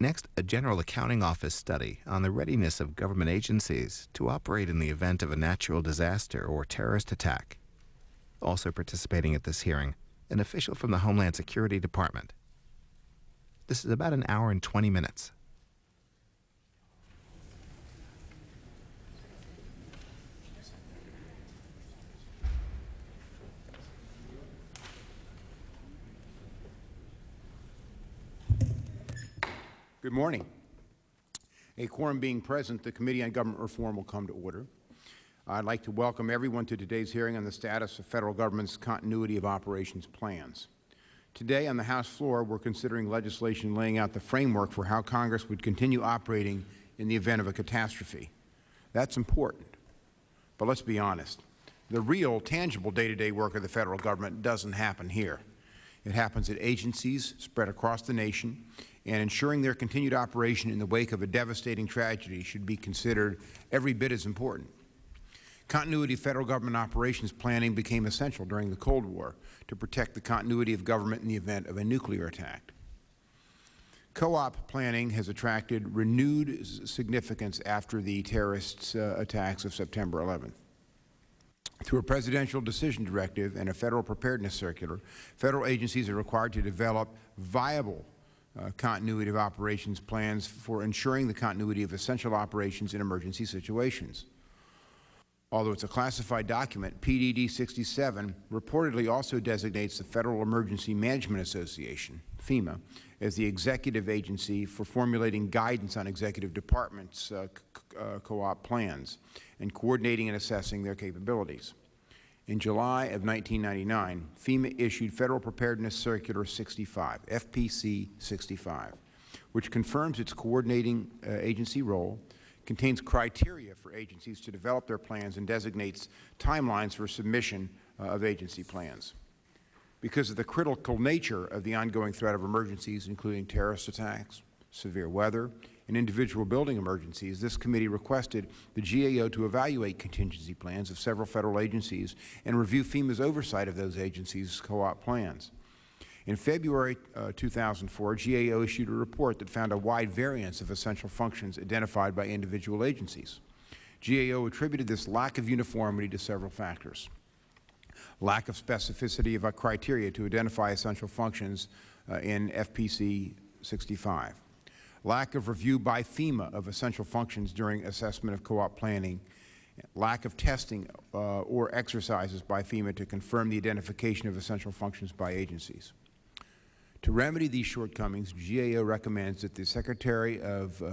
Next, a General Accounting Office study on the readiness of government agencies to operate in the event of a natural disaster or terrorist attack. Also participating at this hearing, an official from the Homeland Security Department. This is about an hour and 20 minutes. Good morning. A quorum being present, the Committee on Government Reform will come to order. I'd like to welcome everyone to today's hearing on the status of federal government's continuity of operations plans. Today on the House floor, we're considering legislation laying out the framework for how Congress would continue operating in the event of a catastrophe. That's important. But let's be honest. The real, tangible day-to-day -day work of the Federal Government doesn't happen here. It happens at agencies spread across the nation, and ensuring their continued operation in the wake of a devastating tragedy should be considered every bit as important. Continuity of Federal Government operations planning became essential during the Cold War to protect the continuity of government in the event of a nuclear attack. Co-op planning has attracted renewed significance after the terrorist uh, attacks of September 11th. Through a Presidential Decision Directive and a Federal Preparedness Circular, Federal agencies are required to develop viable uh, continuity of operations plans for ensuring the continuity of essential operations in emergency situations. Although it's a classified document, PDD 67 reportedly also designates the Federal Emergency Management Association, FEMA, as the executive agency for formulating guidance on executive departments' uh, uh, co-op plans and coordinating and assessing their capabilities. In July of 1999, FEMA issued Federal Preparedness Circular 65, FPC 65, which confirms its coordinating uh, agency role, contains criteria for agencies to develop their plans, and designates timelines for submission uh, of agency plans. Because of the critical nature of the ongoing threat of emergencies, including terrorist attacks, severe weather, and individual building emergencies, this committee requested the GAO to evaluate contingency plans of several Federal agencies and review FEMA's oversight of those agencies' co-op plans. In February uh, 2004, GAO issued a report that found a wide variance of essential functions identified by individual agencies. GAO attributed this lack of uniformity to several factors. Lack of specificity of a criteria to identify essential functions uh, in FPC 65 lack of review by FEMA of essential functions during assessment of co-op planning, lack of testing uh, or exercises by FEMA to confirm the identification of essential functions by agencies. To remedy these shortcomings, GAO recommends that the Secretary of uh,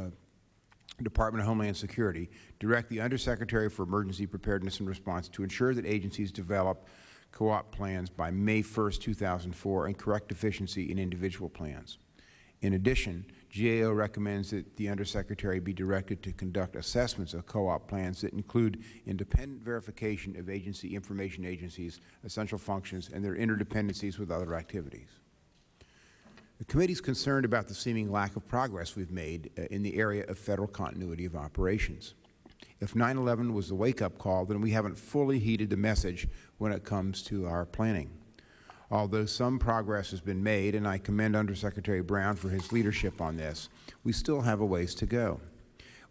Department of Homeland Security direct the Undersecretary for Emergency Preparedness and Response to ensure that agencies develop co-op plans by May 1, 2004 and correct deficiency in individual plans. In addition, GAO recommends that the Undersecretary be directed to conduct assessments of co-op plans that include independent verification of agency information agencies' essential functions and their interdependencies with other activities. The committee is concerned about the seeming lack of progress we've made uh, in the area of Federal continuity of operations. If 9-11 was the wake-up call, then we haven't fully heeded the message when it comes to our planning. Although some progress has been made, and I commend Undersecretary Brown for his leadership on this, we still have a ways to go.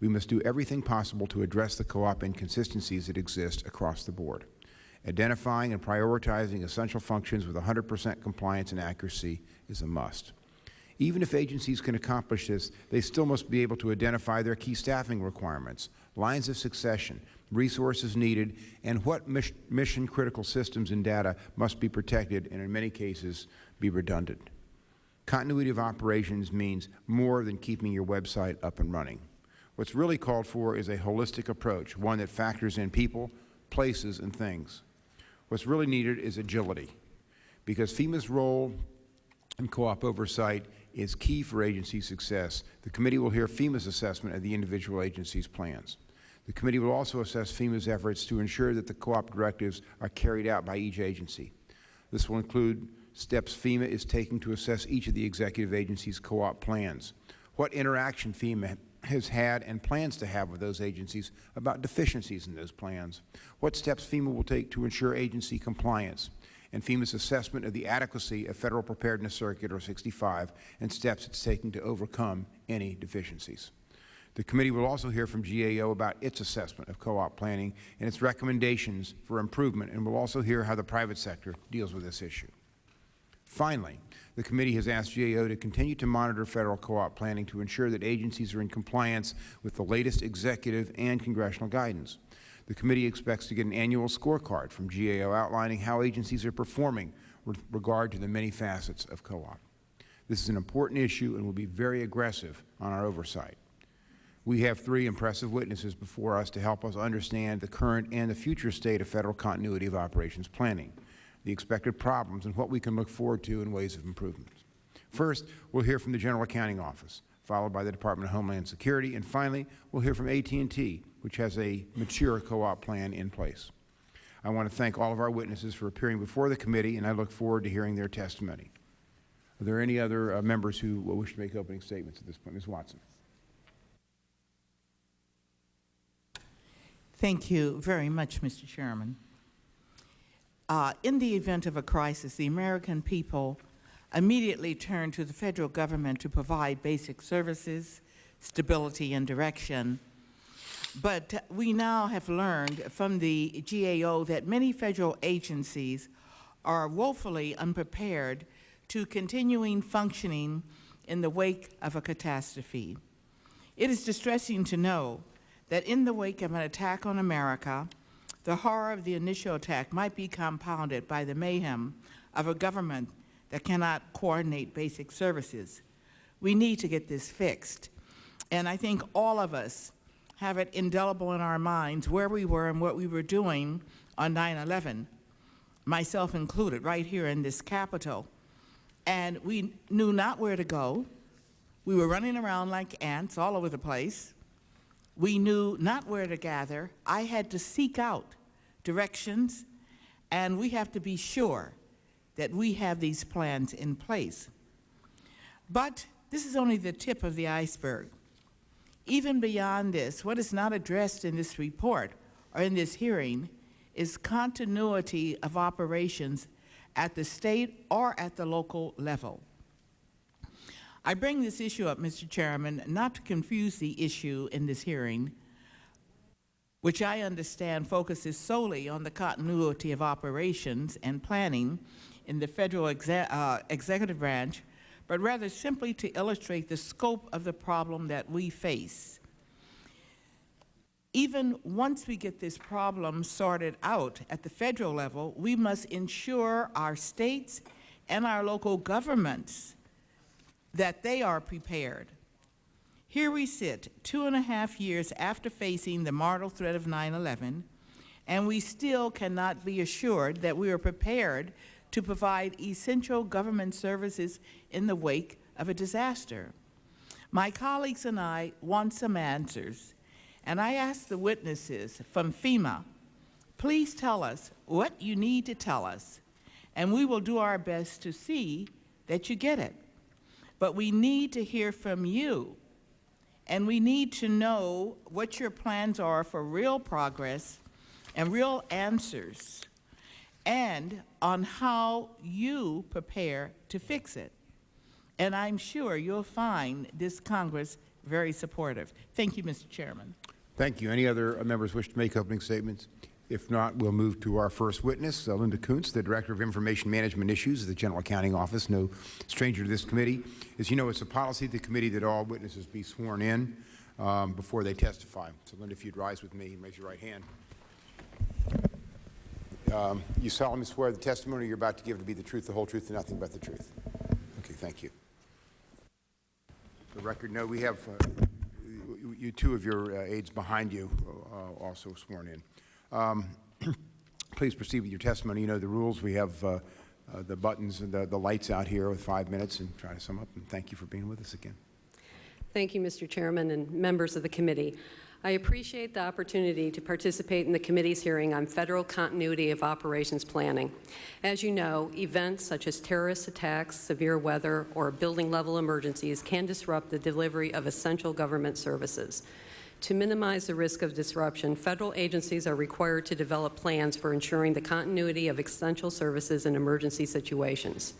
We must do everything possible to address the co-op inconsistencies that exist across the board. Identifying and prioritizing essential functions with 100 percent compliance and accuracy is a must. Even if agencies can accomplish this, they still must be able to identify their key staffing requirements, lines of succession, resources needed, and what mission critical systems and data must be protected and in many cases be redundant. Continuity of operations means more than keeping your website up and running. What's really called for is a holistic approach, one that factors in people, places, and things. What's really needed is agility, because FEMA's role in co-op oversight is key for agency success. The committee will hear FEMA's assessment of the individual agency's plans. The committee will also assess FEMA's efforts to ensure that the co-op directives are carried out by each agency. This will include steps FEMA is taking to assess each of the executive agencies' co-op plans, what interaction FEMA has had and plans to have with those agencies about deficiencies in those plans, what steps FEMA will take to ensure agency compliance, and FEMA's assessment of the adequacy of Federal Preparedness Circular 65 and steps it's taking to overcome any deficiencies. The committee will also hear from GAO about its assessment of co-op planning and its recommendations for improvement, and will also hear how the private sector deals with this issue. Finally, the committee has asked GAO to continue to monitor federal co-op planning to ensure that agencies are in compliance with the latest executive and congressional guidance. The committee expects to get an annual scorecard from GAO outlining how agencies are performing with regard to the many facets of co-op. This is an important issue and will be very aggressive on our oversight. We have three impressive witnesses before us to help us understand the current and the future state of Federal continuity of operations planning, the expected problems, and what we can look forward to in ways of improvement. First, we'll hear from the General Accounting Office, followed by the Department of Homeland Security, and finally, we'll hear from AT&T, which has a mature co-op plan in place. I want to thank all of our witnesses for appearing before the committee, and I look forward to hearing their testimony. Are there any other uh, members who wish to make opening statements at this point? Ms. Watson. Thank you very much, Mr. Chairman. Uh, in the event of a crisis, the American people immediately turn to the federal government to provide basic services, stability, and direction. But we now have learned from the GAO that many federal agencies are woefully unprepared to continuing functioning in the wake of a catastrophe. It is distressing to know that in the wake of an attack on America, the horror of the initial attack might be compounded by the mayhem of a government that cannot coordinate basic services. We need to get this fixed. And I think all of us have it indelible in our minds where we were and what we were doing on 9-11, myself included, right here in this Capitol. And we knew not where to go. We were running around like ants all over the place. We knew not where to gather. I had to seek out directions, and we have to be sure that we have these plans in place. But this is only the tip of the iceberg. Even beyond this, what is not addressed in this report or in this hearing is continuity of operations at the state or at the local level. I bring this issue up, Mr. Chairman, not to confuse the issue in this hearing, which I understand focuses solely on the continuity of operations and planning in the federal exe uh, executive branch, but rather simply to illustrate the scope of the problem that we face. Even once we get this problem sorted out at the federal level, we must ensure our states and our local governments that they are prepared. Here we sit, two and a half years after facing the mortal threat of 9-11, and we still cannot be assured that we are prepared to provide essential government services in the wake of a disaster. My colleagues and I want some answers, and I ask the witnesses from FEMA, please tell us what you need to tell us, and we will do our best to see that you get it. But we need to hear from you, and we need to know what your plans are for real progress and real answers, and on how you prepare to fix it. And I'm sure you'll find this Congress very supportive. Thank you, Mr. Chairman. Thank you. Any other members wish to make opening statements? If not, we'll move to our first witness, uh, Linda Koontz, the Director of Information Management Issues of the General Accounting Office, no stranger to this committee. As you know, it's a policy of the committee that all witnesses be sworn in um, before they testify. So, Linda, if you'd rise with me and raise your right hand. Um, you solemnly swear the testimony you're about to give to be the truth, the whole truth, and nothing but the truth. Okay, thank you. The record, no, we have uh, you, you two of your uh, aides behind you uh, also sworn in. Um, please proceed with your testimony. You know the rules. We have uh, uh, the buttons and the, the lights out here with five minutes and try to sum up. And thank you for being with us again. Thank you, Mr. Chairman and members of the committee. I appreciate the opportunity to participate in the committee's hearing on federal continuity of operations planning. As you know, events such as terrorist attacks, severe weather, or building level emergencies can disrupt the delivery of essential government services. To minimize the risk of disruption, federal agencies are required to develop plans for ensuring the continuity of essential services in emergency situations.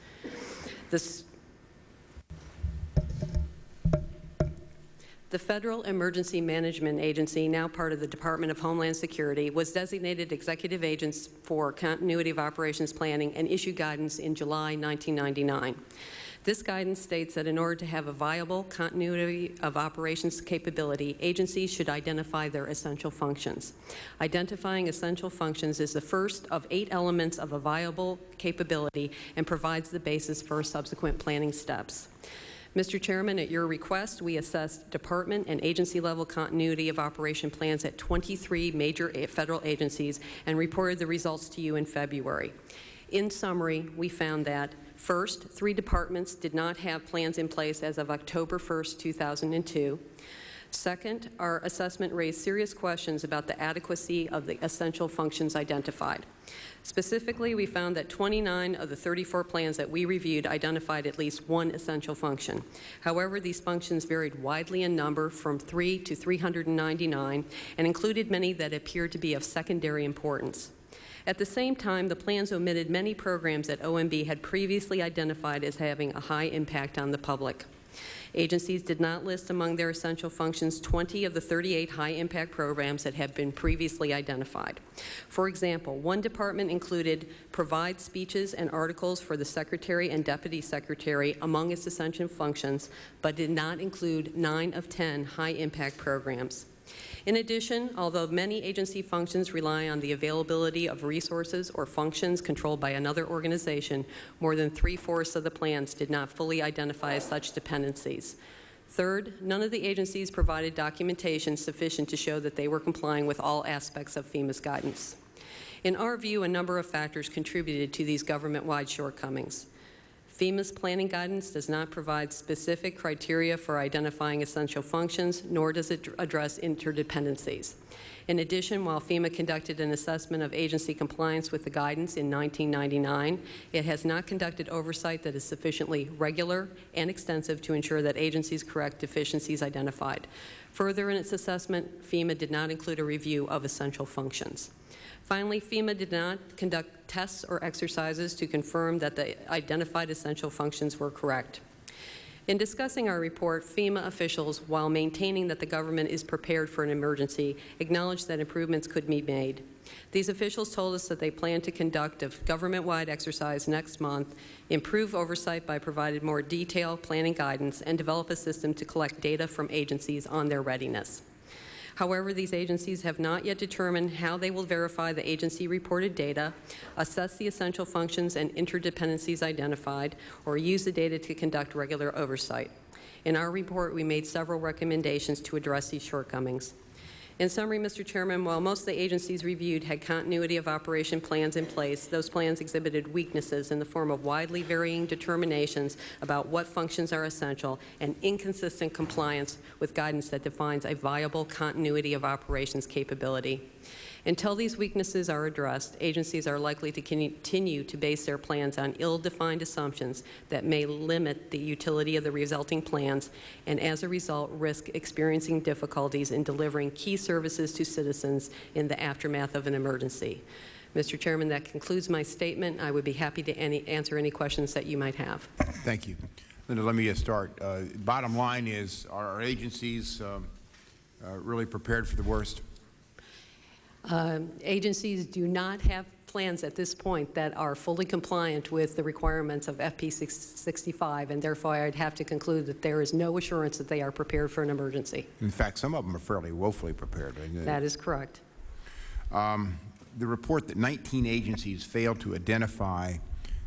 This The Federal Emergency Management Agency, now part of the Department of Homeland Security, was designated executive agents for continuity of operations planning and issued guidance in July 1999. This guidance states that in order to have a viable continuity of operations capability, agencies should identify their essential functions. Identifying essential functions is the first of eight elements of a viable capability and provides the basis for subsequent planning steps. Mr. Chairman, at your request, we assessed department and agency-level continuity of operation plans at 23 major federal agencies and reported the results to you in February. In summary, we found that, first, three departments did not have plans in place as of October 1st, 2002. Second, our assessment raised serious questions about the adequacy of the essential functions identified. Specifically, we found that 29 of the 34 plans that we reviewed identified at least one essential function. However, these functions varied widely in number from 3 to 399 and included many that appeared to be of secondary importance. At the same time, the plans omitted many programs that OMB had previously identified as having a high impact on the public. Agencies did not list among their essential functions 20 of the 38 high-impact programs that had been previously identified. For example, one department included provide speeches and articles for the Secretary and Deputy Secretary among its essential functions, but did not include 9 of 10 high-impact programs. In addition, although many agency functions rely on the availability of resources or functions controlled by another organization, more than three-fourths of the plans did not fully identify such dependencies. Third, none of the agencies provided documentation sufficient to show that they were complying with all aspects of FEMA's guidance. In our view, a number of factors contributed to these government-wide shortcomings. FEMA's planning guidance does not provide specific criteria for identifying essential functions, nor does it address interdependencies. In addition, while FEMA conducted an assessment of agency compliance with the guidance in 1999, it has not conducted oversight that is sufficiently regular and extensive to ensure that agencies correct deficiencies identified. Further in its assessment, FEMA did not include a review of essential functions. Finally, FEMA did not conduct tests or exercises to confirm that the identified essential functions were correct. In discussing our report, FEMA officials, while maintaining that the government is prepared for an emergency, acknowledged that improvements could be made. These officials told us that they plan to conduct a government-wide exercise next month, improve oversight by providing more detailed planning guidance, and develop a system to collect data from agencies on their readiness. However, these agencies have not yet determined how they will verify the agency-reported data, assess the essential functions and interdependencies identified, or use the data to conduct regular oversight. In our report, we made several recommendations to address these shortcomings. In summary, Mr. Chairman, while most of the agencies reviewed had continuity of operation plans in place, those plans exhibited weaknesses in the form of widely varying determinations about what functions are essential and inconsistent compliance with guidance that defines a viable continuity of operations capability. Until these weaknesses are addressed, agencies are likely to continue to base their plans on ill-defined assumptions that may limit the utility of the resulting plans and as a result risk experiencing difficulties in delivering key services to citizens in the aftermath of an emergency. Mr. Chairman, that concludes my statement. I would be happy to any, answer any questions that you might have. Thank you. Linda, let me just start. Uh, bottom line is, are our agencies um, uh, really prepared for the worst? Um, Agencies do not have plans at this point that are fully compliant with the requirements of FP 65, and therefore I'd have to conclude that there is no assurance that they are prepared for an emergency. In fact, some of them are fairly woefully prepared. That is correct. Um, the report that 19 agencies failed to identify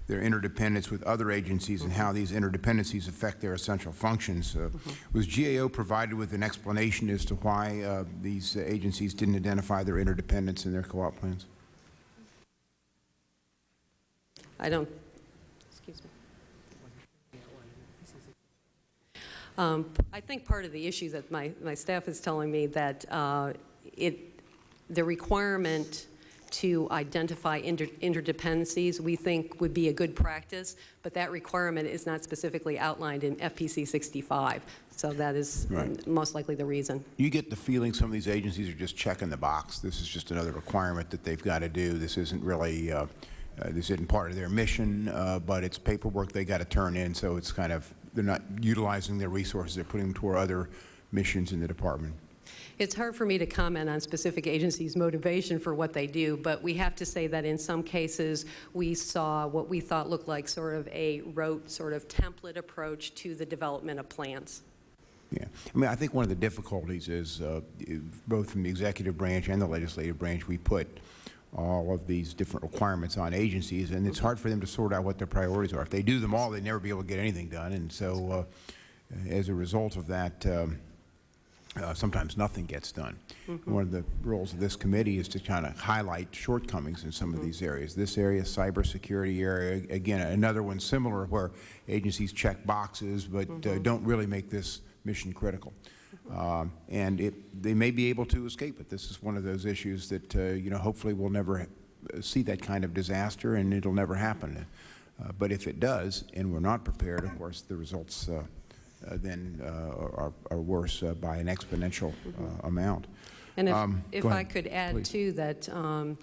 their interdependence with other agencies and how these interdependencies affect their essential functions. Uh, Was GAO provided with an explanation as to why uh, these agencies didn't identify their interdependence in their co-op plans? I don't, excuse me. Um, I think part of the issue that my, my staff is telling me that uh, it, the requirement to identify inter- interdependencies, we think would be a good practice, but that requirement is not specifically outlined in FPC 65. So that is Right. most likely the reason. You get the feeling some of these agencies are just checking the box. This is just another requirement that they've got to do. This isn't really, uh, uh, this isn't part of their mission, uh, but it's paperwork they got to turn in, so it's kind of, they're not utilizing their resources, they're putting them toward other missions in the department. It's hard for me to comment on specific agencies' motivation for what they do, but we have to say that in some cases, we saw what we thought looked like sort of a rote, sort of template approach to the development of plans. Yeah. I mean, I think one of the difficulties is, uh, both from the executive branch and the legislative branch, we put all of these different requirements on agencies, and it's hard for them to sort out what their priorities are. If they do them all, they'd never be able to get anything done, and so uh, as a result of that, um, uh, sometimes nothing gets done. One of the roles of this committee is to kind of highlight shortcomings in some of these areas. This area, cybersecurity area, again, another one similar where agencies check boxes but uh, don't really make this mission critical. Um, And it, they may be able to escape it. This is one of those issues that, uh, you know, hopefully we'll never uh, see that kind of disaster and it'll never happen. Uh, But if it does, and we're not prepared, of course, the results uh, uh, then uh, are, are worse uh, by an exponential uh, amount. And if, Um, if I could add please. too, that um,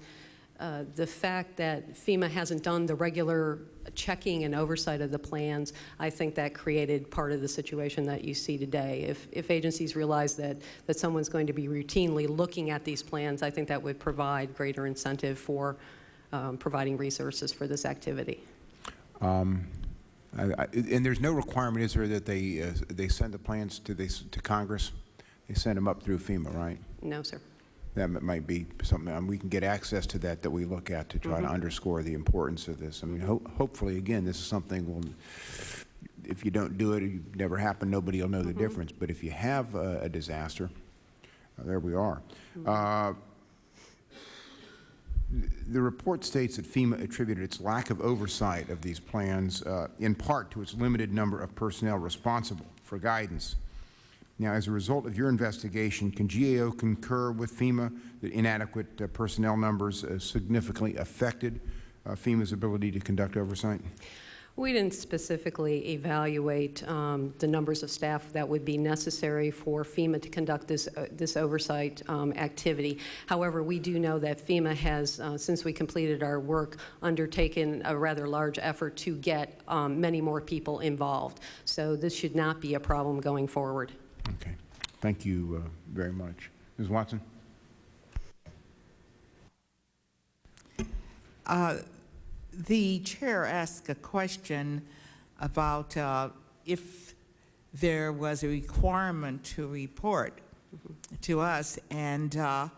uh, the fact that FEMA hasn't done the regular checking and oversight of the plans, I think that created part of the situation that you see today. If, if agencies realize that, that someone's going to be routinely looking at these plans, I think that would provide greater incentive for um, providing resources for this activity. I- I- And there's no requirement, is there, that they, uh, they send the plans to to Congress? They send them up through FEMA, right? No, sir. That might be something, um, we can get access to that, that we look at to try to underscore the importance of this. I mean, ho- hopefully, again, this is something, will if you don't do it, it never happened, nobody will know the difference. But if you have a a disaster, uh, there we are. Uh, The report states that FEMA attributed its lack of oversight of these plans uh, in part to its limited number of personnel responsible for guidance. Now, as a result of your investigation, can GAO concur with FEMA that inadequate uh, personnel numbers uh, significantly affected uh, FEMA's ability to conduct oversight? We didn't specifically evaluate um, the numbers of staff that would be necessary for FEMA to conduct this, uh, this oversight um, activity. However, we do know that FEMA has, uh, since we completed our work, undertaken a rather large effort to get um, many more people involved. So this should not be a problem going forward. Okay. Thank you uh, very much. Ms. Watson? The chair asked a question about uh, if there was a requirement to report to us, and uh,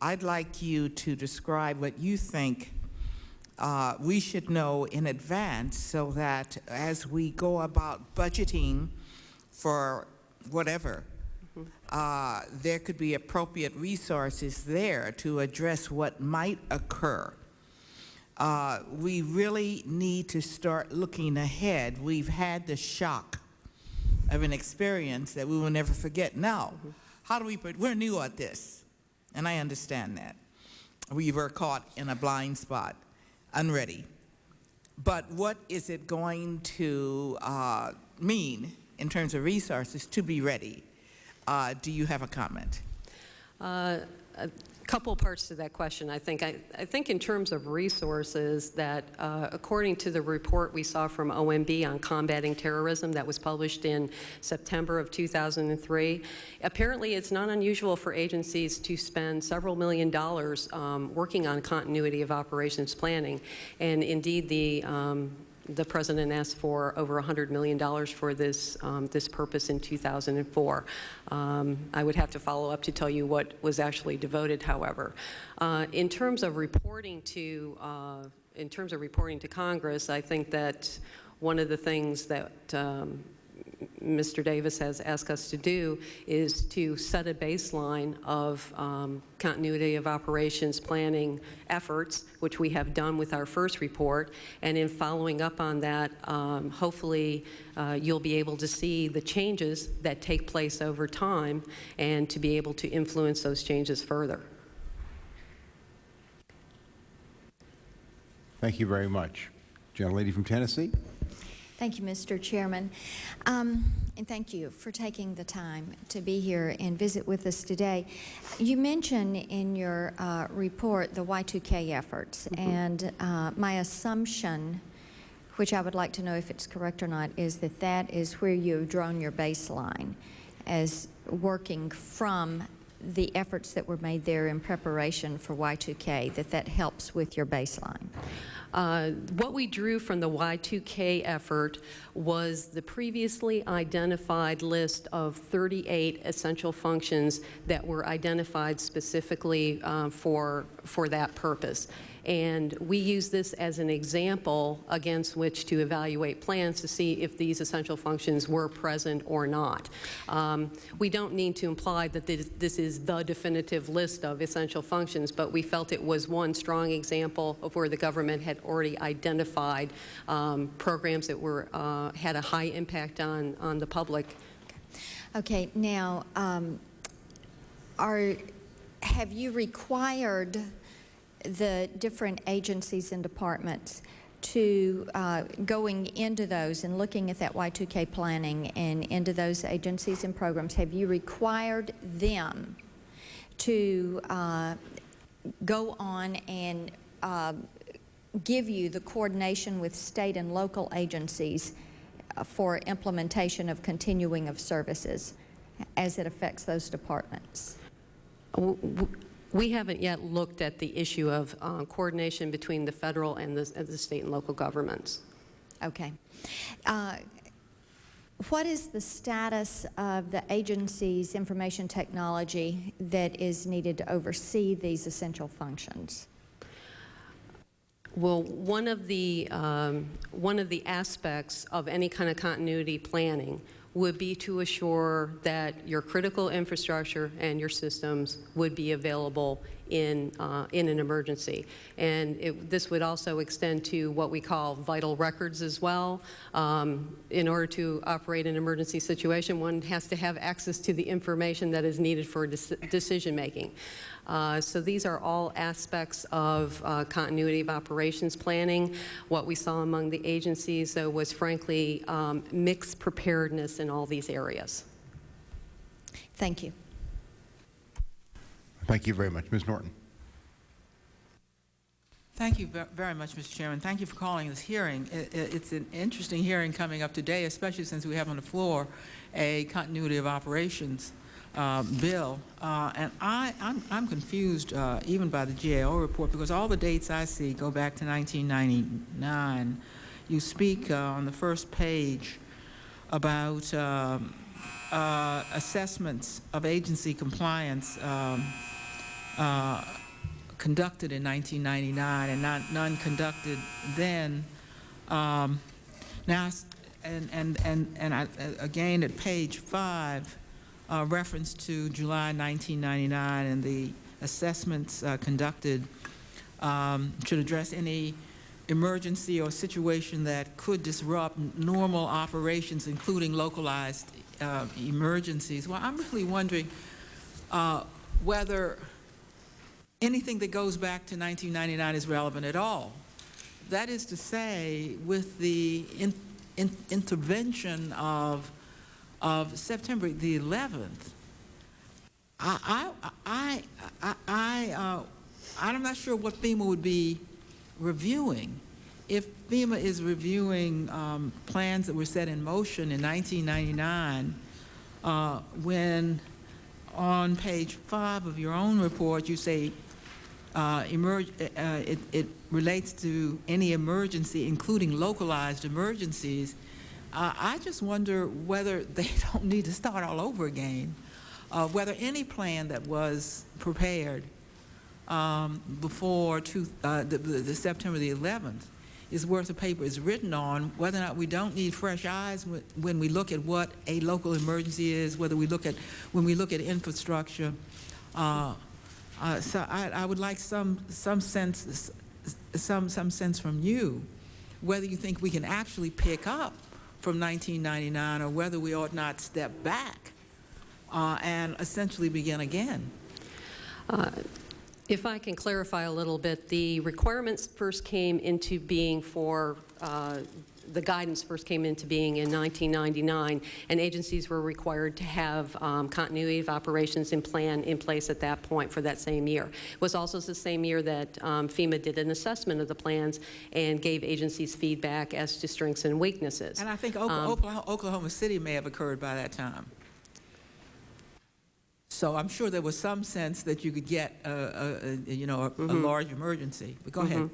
I'd like you to describe what you think uh, we should know in advance so that as we go about budgeting for whatever, uh, there could be appropriate resources there to address what might occur. Uh, we really need to start looking ahead. We've had the shock of an experience that we will never forget. Now, how do we, we're new at this, and I understand that. We were caught in a blind spot, unready. But what is it going to uh, mean in terms of resources to be ready? Uh, do you have a comment? Uh, couple parts to that question, I think. I, I think in terms of resources, that uh, according to the report we saw from OMB on combating terrorism that was published in September of 2003, apparently it's not unusual for agencies to spend several million dollars um, working on continuity of operations planning. And indeed, the um, the president asked for over $100 million for this, um, this purpose in 2004. Um, I would have to follow up to tell you what was actually devoted, however. Uh, in terms of reporting to, uh, in terms of reporting to Congress, I think that one of the things that um, Mr. Davis has asked us to do is to set a baseline of um, continuity of operations planning efforts, which we have done with our first report. And in following up on that, um, hopefully uh, you'll be able to see the changes that take place over time and to be able to influence those changes further. Thank you very much. Gentlelady from Tennessee. Thank you, Mr. Chairman. Um, And thank you for taking the time to be here and visit with us today. You mentioned in your uh, report the Y2K efforts, and uh, my assumption, which I would like to know if it's correct or not, is that that is where you've drawn your baseline as working from the efforts that were made there in preparation for Y2K, that that helps with your baseline. Uh, What we drew from the Y2K effort was the previously identified list of 38 essential functions that were identified specifically uh, for, for that purpose. And we use this as an example against which to evaluate plans to see if these essential functions were present or not. Um, We don't need to imply that this is the definitive list of essential functions, but we felt it was one strong example of where the government had already identified um, programs that were, uh, had a high impact on, on the public. Okay, now, um, are, have you required the different agencies and departments to, uh, going into those and looking at that Y2K planning and into those agencies and programs, have you required them to uh, go on and uh, give you the coordination with state and local agencies uh, for implementation of continuing of services as it affects those departments? We haven't yet looked at the issue of uh, coordination between the federal and the, and the state and local governments. Okay. Uh, What is the status of the agency's information technology that is needed to oversee these essential functions? Well, one of the, um, one of the aspects of any kind of continuity planning would be to assure that your critical infrastructure and your systems would be available in, uh, in an emergency. And it, this would also extend to what we call vital records as well. Um, in order to operate an emergency situation, one has to have access to the information that is needed for dec- decision making. Uh, So these are all aspects of uh, continuity of operations planning. What we saw among the agencies, though, was frankly um, mixed preparedness in all these areas. Thank you. Thank you very much. Ms. Norton. Thank you very much, Mr. Chairman. Thank you for calling this hearing. I- I- It's an interesting hearing coming up today, especially since we have on the floor a continuity of operations uh, bill. Uh, And I, I'm I'm confused uh, even by the GAO report, because all the dates I see go back to 1999. You speak uh, on the first page about um, uh, assessments of agency compliance um, uh, conducted in 1999 and not, none conducted then. Um, now, and, and, and, and I, uh, again, at page five, uh, reference to July 1999 and the assessments uh, conducted um, should address any emergency or situation that could disrupt normal operations, including localized uh, emergencies. Well, I'm really wondering uh, whether anything that goes back to 1999 is relevant at all. That is to say, with the in, in, intervention of, of September the 11th, I, I, I, I, uh, I'm not sure what FEMA would be reviewing. If FEMA is reviewing um, plans that were set in motion in 1999, uh, when on page five of your own report, you say uh, emerg- uh, it, it relates to any emergency, including localized emergencies. Uh, I just wonder whether they don't need to start all over again, uh, whether any plan that was prepared um, before two, uh, the, the, the September the 11th is worth the paper it's written on, whether or not we don't need fresh eyes when, we look at what a local emergency is, whether we look at, when we look at infrastructure. Uh, uh, so I, I would like some, some sense, some, some sense from you, whether you think we can actually pick up from 1999 or whether we ought not step back uh, and essentially begin again. If I can clarify a little bit, the requirements first came into being for, uh, the guidance first came into being in 1999, and agencies were required to have um, continuity of operations and plan in place at that point for that same year. It was also the same year that um, FEMA did an assessment of the plans and gave agencies feedback as to strengths and weaknesses. And I think Um, Oklahoma Oklahoma City may have occurred by that time. So I'm sure there was some sense that you could get, a- a- a, you know, a- a Mm-hmm. large emergency. But go ahead.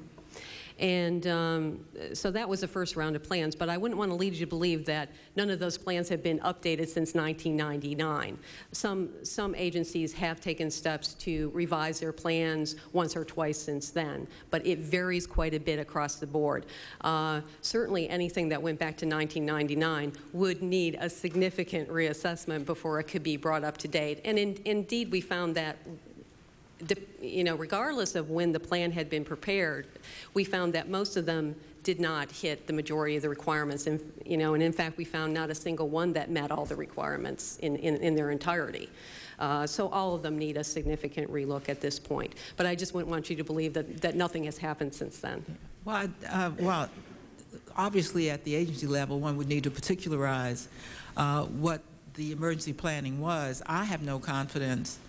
And um, so that was the first round of plans, but I wouldn't want to lead you to believe that none of those plans have been updated since 1999. Some, some agencies have taken steps to revise their plans once or twice since then, but it varies quite a bit across the board. Uh, Certainly, anything that went back to 1999 would need a significant reassessment before it could be brought up to date. And in- indeed, we found that you know, regardless of when the plan had been prepared, we found that most of them did not hit the majority of the requirements. And, you know, and in fact, we found not a single one that met all the requirements in, in, in their entirety. Uh, so all of them need a significant relook at this point. But I just wouldn't want you to believe that, that nothing has happened since then. Well, uh, well, obviously, at the agency level, one would need to particularize uh, what the emergency planning was. I have no confidence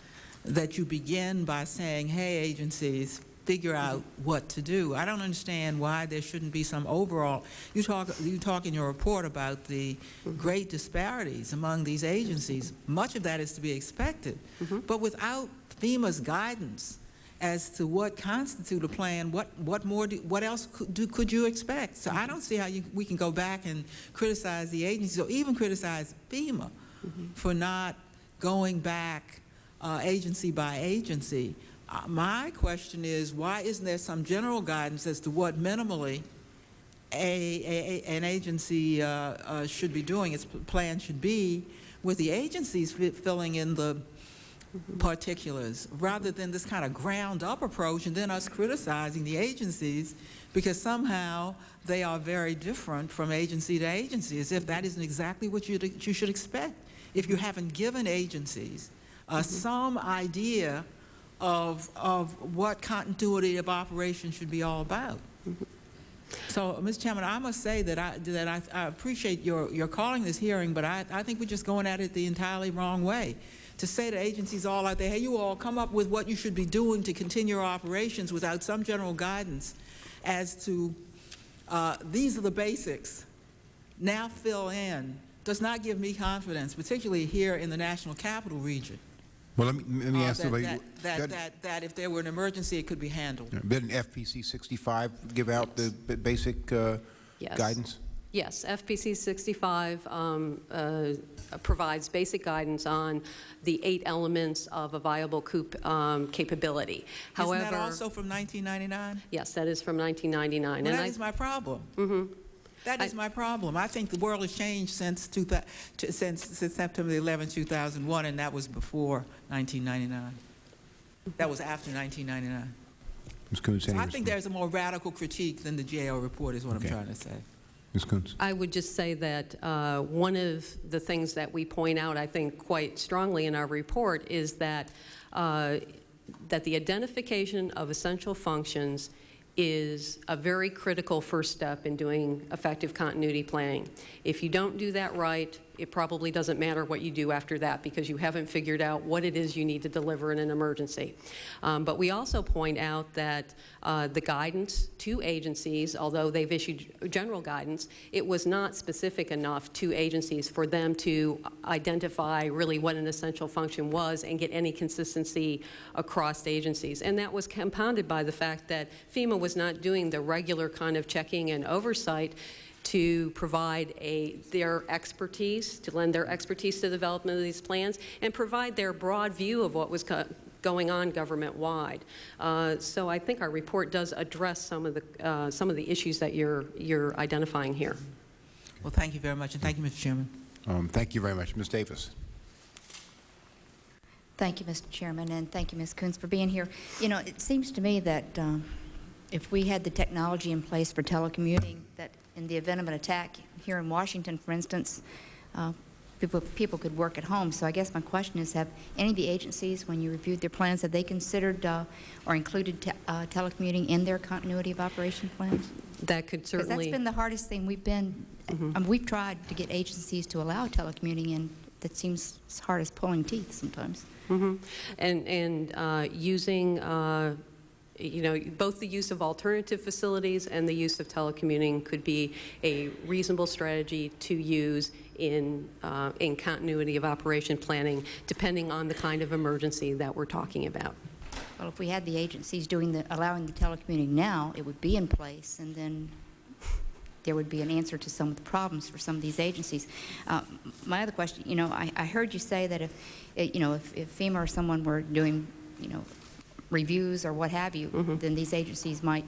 that you begin by saying, hey, agencies, figure out what to do. I don't understand why there shouldn't be some overall, you talk, you talk in your report about the great disparities among these agencies. Much of that is to be expected. Mm-hmm. But without FEMA's guidance, as to what constitute a plan, what, what more, do, what else could, do, could you expect? So I mm-hmm. don't see how you, we can go back and criticize the agencies or even criticize FEMA mm-hmm. for not going back uh, agency by agency. Uh, my question is, why isn't there some general guidance as to what minimally a, a, an agency uh, uh, should be doing, its plan should be, with the agencies fi- filling in the particulars, rather than this kind of ground-up approach and then us criticizing the agencies because somehow they are very different from agency to agency, as if that isn't exactly what you, you should expect. If you haven't given agencies uh, some idea of, of what continuity of operation should be all about. So, Mr. Chairman, I must say that I, that I, I appreciate your, your calling this hearing, but I, I think we're just going at it the entirely wrong way. To say to agencies all out there, hey, you all come up with what you should be doing to continue your operations without some general guidance as to uh, these are the basics, now fill in, does not give me confidence, particularly here in the National Capital Region. Well, let me, let me uh, ask that, somebody. that, that, that, that if there were an emergency, it could be handled. Didn't FPC 65 give out the basic uh, Yes. guidance? Yes, FPC 65 um, uh, provides basic guidance on the eight elements of a viable COOP um, capability. Isn't that also from 1999? yes, that is from 1999. Well, and that I- is my problem. Mhm. That is I- my problem. I think the world has changed since, two thou- t- since, since September 11, 2001, and that was before 1999. That was after 1999. Ms. Koontz, So I think there's a more radical critique than the GAO report is what Okay. I'm trying to say. Ms. Koontz? I would just say that uh, one of the things that we point out, I think, quite strongly in our report is that, uh, that the identification of essential functions is a very critical first step in doing effective continuity planning. If you don't do that right, it probably doesn't matter what you do after that because you haven't figured out what it is you need to deliver in an emergency. Um, but we also point out that uh, the guidance to agencies, although they've issued general guidance, it was not specific enough to agencies for them to identify really what an essential function was and get any consistency across agencies. And that was compounded by the fact that FEMA was not doing the regular kind of checking and oversight to provide a, their expertise, to lend their expertise to the development of these plans, and provide their broad view of what was going on government-wide. Uh, so I think our report does address some of the, uh, some of the issues that you're, you're identifying here. Well, thank you very much, and thank you, Mr. Chairman. Um, Thank you very much. Ms. Davis? Thank you, Mr. Chairman, and thank you, Ms. Koontz, for being here. You know, it seems to me that um, if we had the technology in place for telecommuting, that in the event of an attack here in Washington, for instance, uh, people, people could work at home. So I guess my question is, have any of the agencies, when you reviewed their plans, have they considered uh, or included te- uh, telecommuting in their continuity of operation plans? That could certainly. Because that's been the hardest thing we've been, I mean, we've tried to get agencies to allow telecommuting, and that seems as hard as pulling teeth sometimes. Mhm. And, and uh, using, uh, you know, both the use of alternative facilities and the use of telecommuting could be a reasonable strategy to use in, uh, in continuity of operation planning, depending on the kind of emergency that we're talking about. Well, if we had the agencies doing the, allowing the telecommuting now, it would be in place, and then there would be an answer to some of the problems for some of these agencies. Uh, My other question, you know, I, I heard you say that if, eh, you know, if if FEMA or someone were doing, you know, reviews or what have you, then these agencies might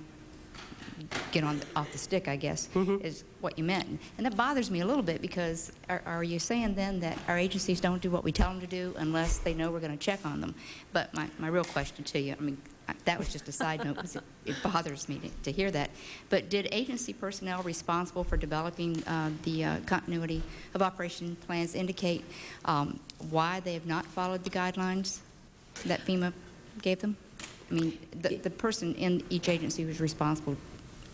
get on, off the stick, I guess, is what you meant. And that bothers me a little bit, because are, are you saying then that our agencies don't do what we tell them to do unless they know we're going to check on them? But my, my real question to you, I mean, that was just a side note, because it, it bothers me to, to hear that. But did agency personnel responsible for developing uh, the uh, continuity of operation plans indicate um, why they have not followed the guidelines that FEMA gave them? I mean, the, the person in each agency who's responsible,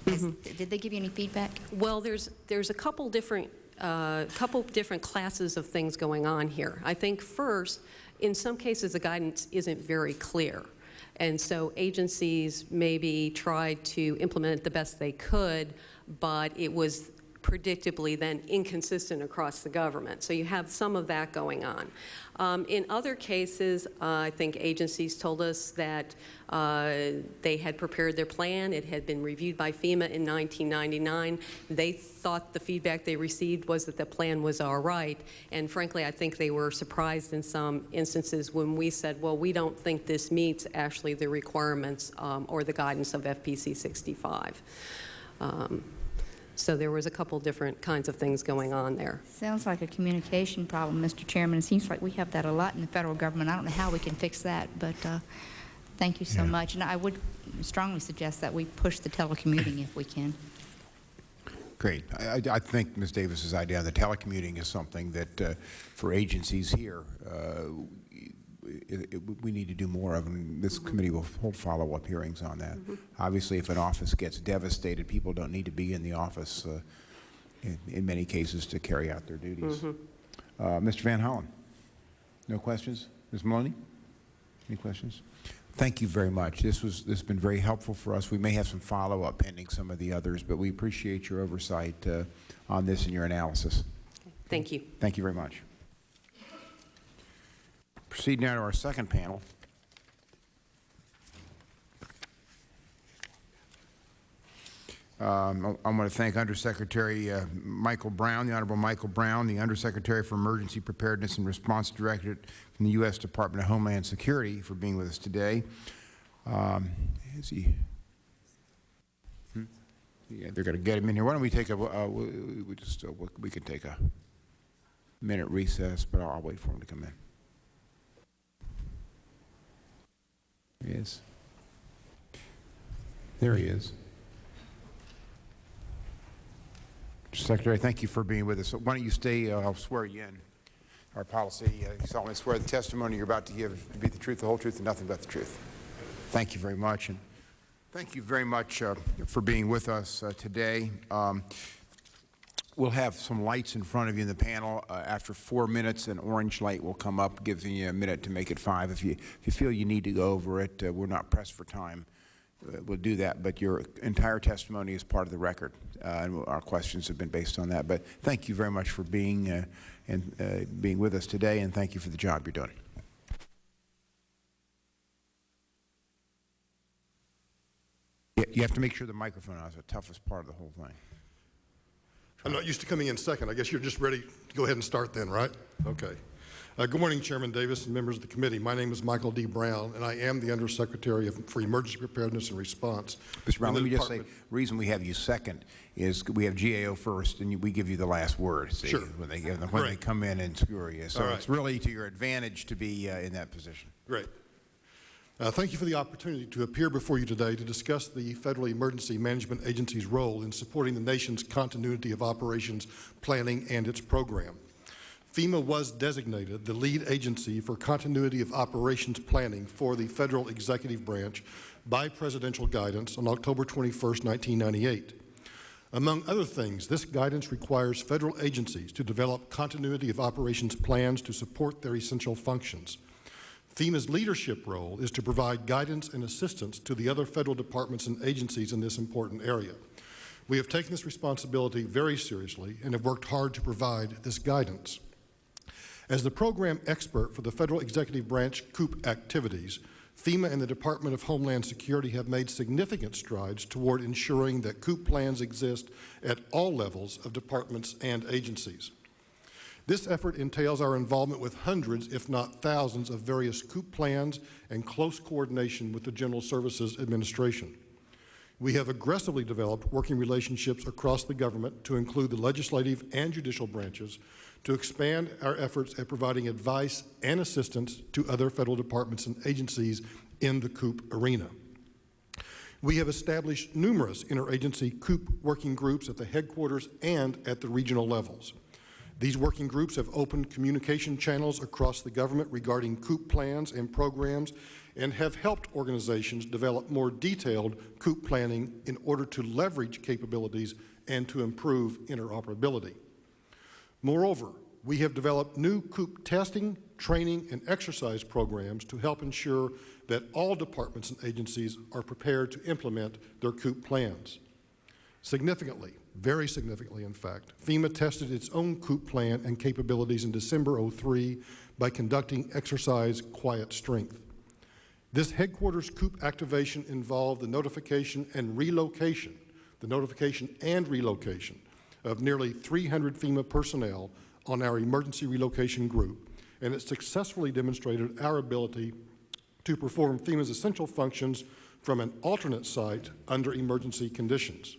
has- did they give you any feedback? Well, there's, there's a couple different, uh, couple different classes of things going on here. I think first, in some cases, the guidance isn't very clear. And so agencies maybe tried to implement it the best they could, but it was predictably then inconsistent across the government. So you have some of that going on. Um, in other cases, uh, I think agencies told us that uh, they had prepared their plan. It had been reviewed by FEMA in 1999. They thought the feedback they received was that the plan was all right. And frankly, I think they were surprised in some instances when we said, well, we don't think this meets actually the requirements um, or the guidance of FPC 65. Um, so there was a couple different kinds of things going on there. Sounds like a communication problem, Mr. Chairman. It seems like we have that a lot in the federal government. I don't know how we can fix that, but uh, thank you so Yeah. much. And I would strongly suggest that we push the telecommuting if we can. Great. I, I- I think Ms. Davis's idea on the telecommuting is something that, uh, for agencies here, uh, it- it- we need to do more of, and this committee will hold follow-up hearings on that. Obviously, if an office gets devastated, people don't need to be in the office uh, in in many cases to carry out their duties. Uh, Mr. Van Hollen? No questions? Ms. Maloney? Any questions? Thank you very much. This was, this has been very helpful for us. We may have some follow-up pending some of the others, but we appreciate your oversight uh, on this and your analysis. Thank you. Thank you very much. Proceed now to our second panel. Um, I want to thank Undersecretary uh, Michael Brown, the Honorable Michael Brown, the Undersecretary for Emergency Preparedness and Response Directorate from the U.S. Department of Homeland Security for being with us today. Um, Is he? Hmm? Yeah, they're going to get him in here. Why don't we take a, uh, we we just, uh, we can take a minute recess, but I'll I'll wait for him to come in. There he is. There he is. Secretary, thank you for being with us. Why don't you stay, uh, I'll swear you in. Our policy, uh, you solemnly swear the testimony you're about to give to be the truth, the whole truth, and nothing but the truth. Thank you very much, and thank you very much uh, for being with us uh, today. Um, We'll have some lights in front of you in the panel. Uh, After four minutes, an orange light will come up, giving you a minute to make it five. If you, if you feel you need to go over it, uh, we're not pressed for time. Uh, We'll do that, but your entire testimony is part of the record, uh, and our questions have been based on that. But thank you very much for being, uh, and uh, being with us today, and thank you for the job you're doing. You- You have to make sure the microphone is the toughest part of the whole thing. I'm not used to coming in second. I guess you're just ready to go ahead and start then, right? Okay. Uh, Good morning, Chairman Davis and members of the committee. My name is Michael D. Brown, and I am the Undersecretary of- for Emergency Preparedness and Response. Mr. Brown, let me just say, reason we have you second is we have GAO first, and you- we give you the last word. see, Sure. When they, when they come in and skewer you. So right. it's really to your advantage to be uh, in that position. Great. Uh, Thank you for the opportunity to appear before you today to discuss the Federal Emergency Management Agency's role in supporting the nation's continuity of operations planning and its program. FEMA was designated the lead agency for continuity of operations planning for the federal executive branch by presidential guidance on October 21, 1998. Among other things, this guidance requires federal agencies to develop continuity of operations plans to support their essential functions. FEMA's leadership role is to provide guidance and assistance to the other federal departments and agencies in this important area. We have taken this responsibility very seriously and have worked hard to provide this guidance. As the program expert for the Federal Executive Branch COOP activities, FEMA and the Department of Homeland Security have made significant strides toward ensuring that COOP plans exist at all levels of departments and agencies. This effort entails our involvement with hundreds, if not thousands, of various COOP plans and close coordination with the General Services Administration. We have aggressively developed working relationships across the government to include the legislative and judicial branches to expand our efforts at providing advice and assistance to other federal departments and agencies in the COOP arena. We have established numerous interagency COOP working groups at the headquarters and at the regional levels. These working groups have opened communication channels across the government regarding COOP plans and programs and have helped organizations develop more detailed COOP planning in order to leverage capabilities and to improve interoperability. Moreover, we have developed new COOP testing, training, and exercise programs to help ensure that all departments and agencies are prepared to implement their COOP plans. Significantly, very significantly in fact, FEMA tested its own COOP plan and capabilities in December 03 by conducting exercise Quiet Strength. This headquarters COOP activation involved the notification and relocation, the notification and relocation of nearly 300 FEMA personnel on our emergency relocation group, and it successfully demonstrated our ability to perform FEMA's essential functions from an alternate site under emergency conditions.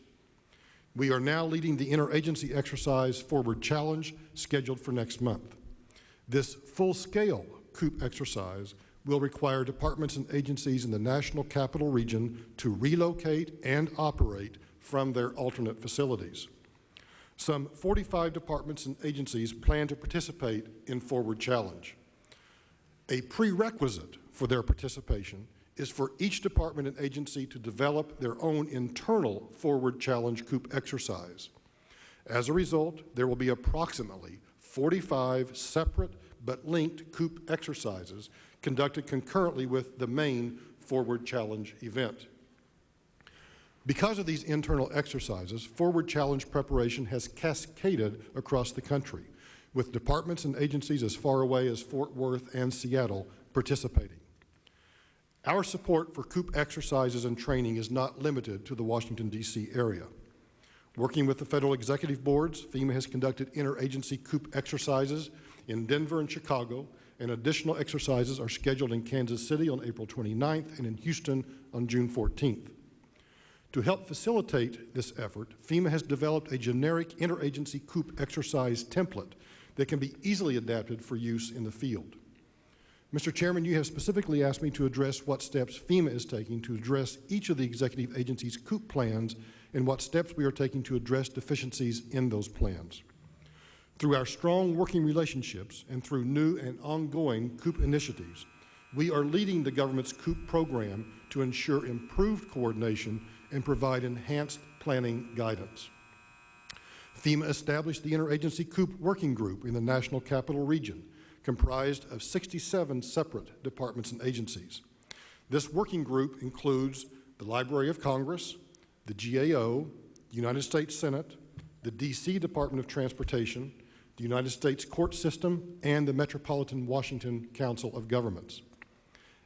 We are now leading the interagency exercise Forward Challenge scheduled for next month. This full-scale COOP exercise will require departments and agencies in the National Capital Region to relocate and operate from their alternate facilities. Some 45 departments and agencies plan to participate in Forward Challenge. A prerequisite for their participation is for each department and agency to develop their own internal Forward Challenge COOP exercise. As a result, there will be approximately 45 separate but linked COOP exercises conducted concurrently with the main Forward Challenge event. Because of these internal exercises, Forward Challenge preparation has cascaded across the country, with departments and agencies as far away as Fort Worth and Seattle participating. Our support for COOP exercises and training is not limited to the Washington, D.C. area. Working with the federal executive boards, FEMA has conducted interagency COOP exercises in Denver and Chicago, and additional exercises are scheduled in Kansas City on April 29th and in Houston on June 14th. To help facilitate this effort, FEMA has developed a generic interagency COOP exercise template that can be easily adapted for use in the field. Mr. Chairman, you have specifically asked me to address what steps FEMA is taking to address each of the executive agency's COOP plans and what steps we are taking to address deficiencies in those plans. Through our strong working relationships and through new and ongoing COOP initiatives, we are leading the government's COOP program to ensure improved coordination and provide enhanced planning guidance. FEMA established the Interagency COOP Working Group in the National Capital Region, comprised of 67 separate departments and agencies. This working group includes the Library of Congress, the GAO, the United States Senate, the D.C. Department of Transportation, the United States Court System, and the Metropolitan Washington Council of Governments.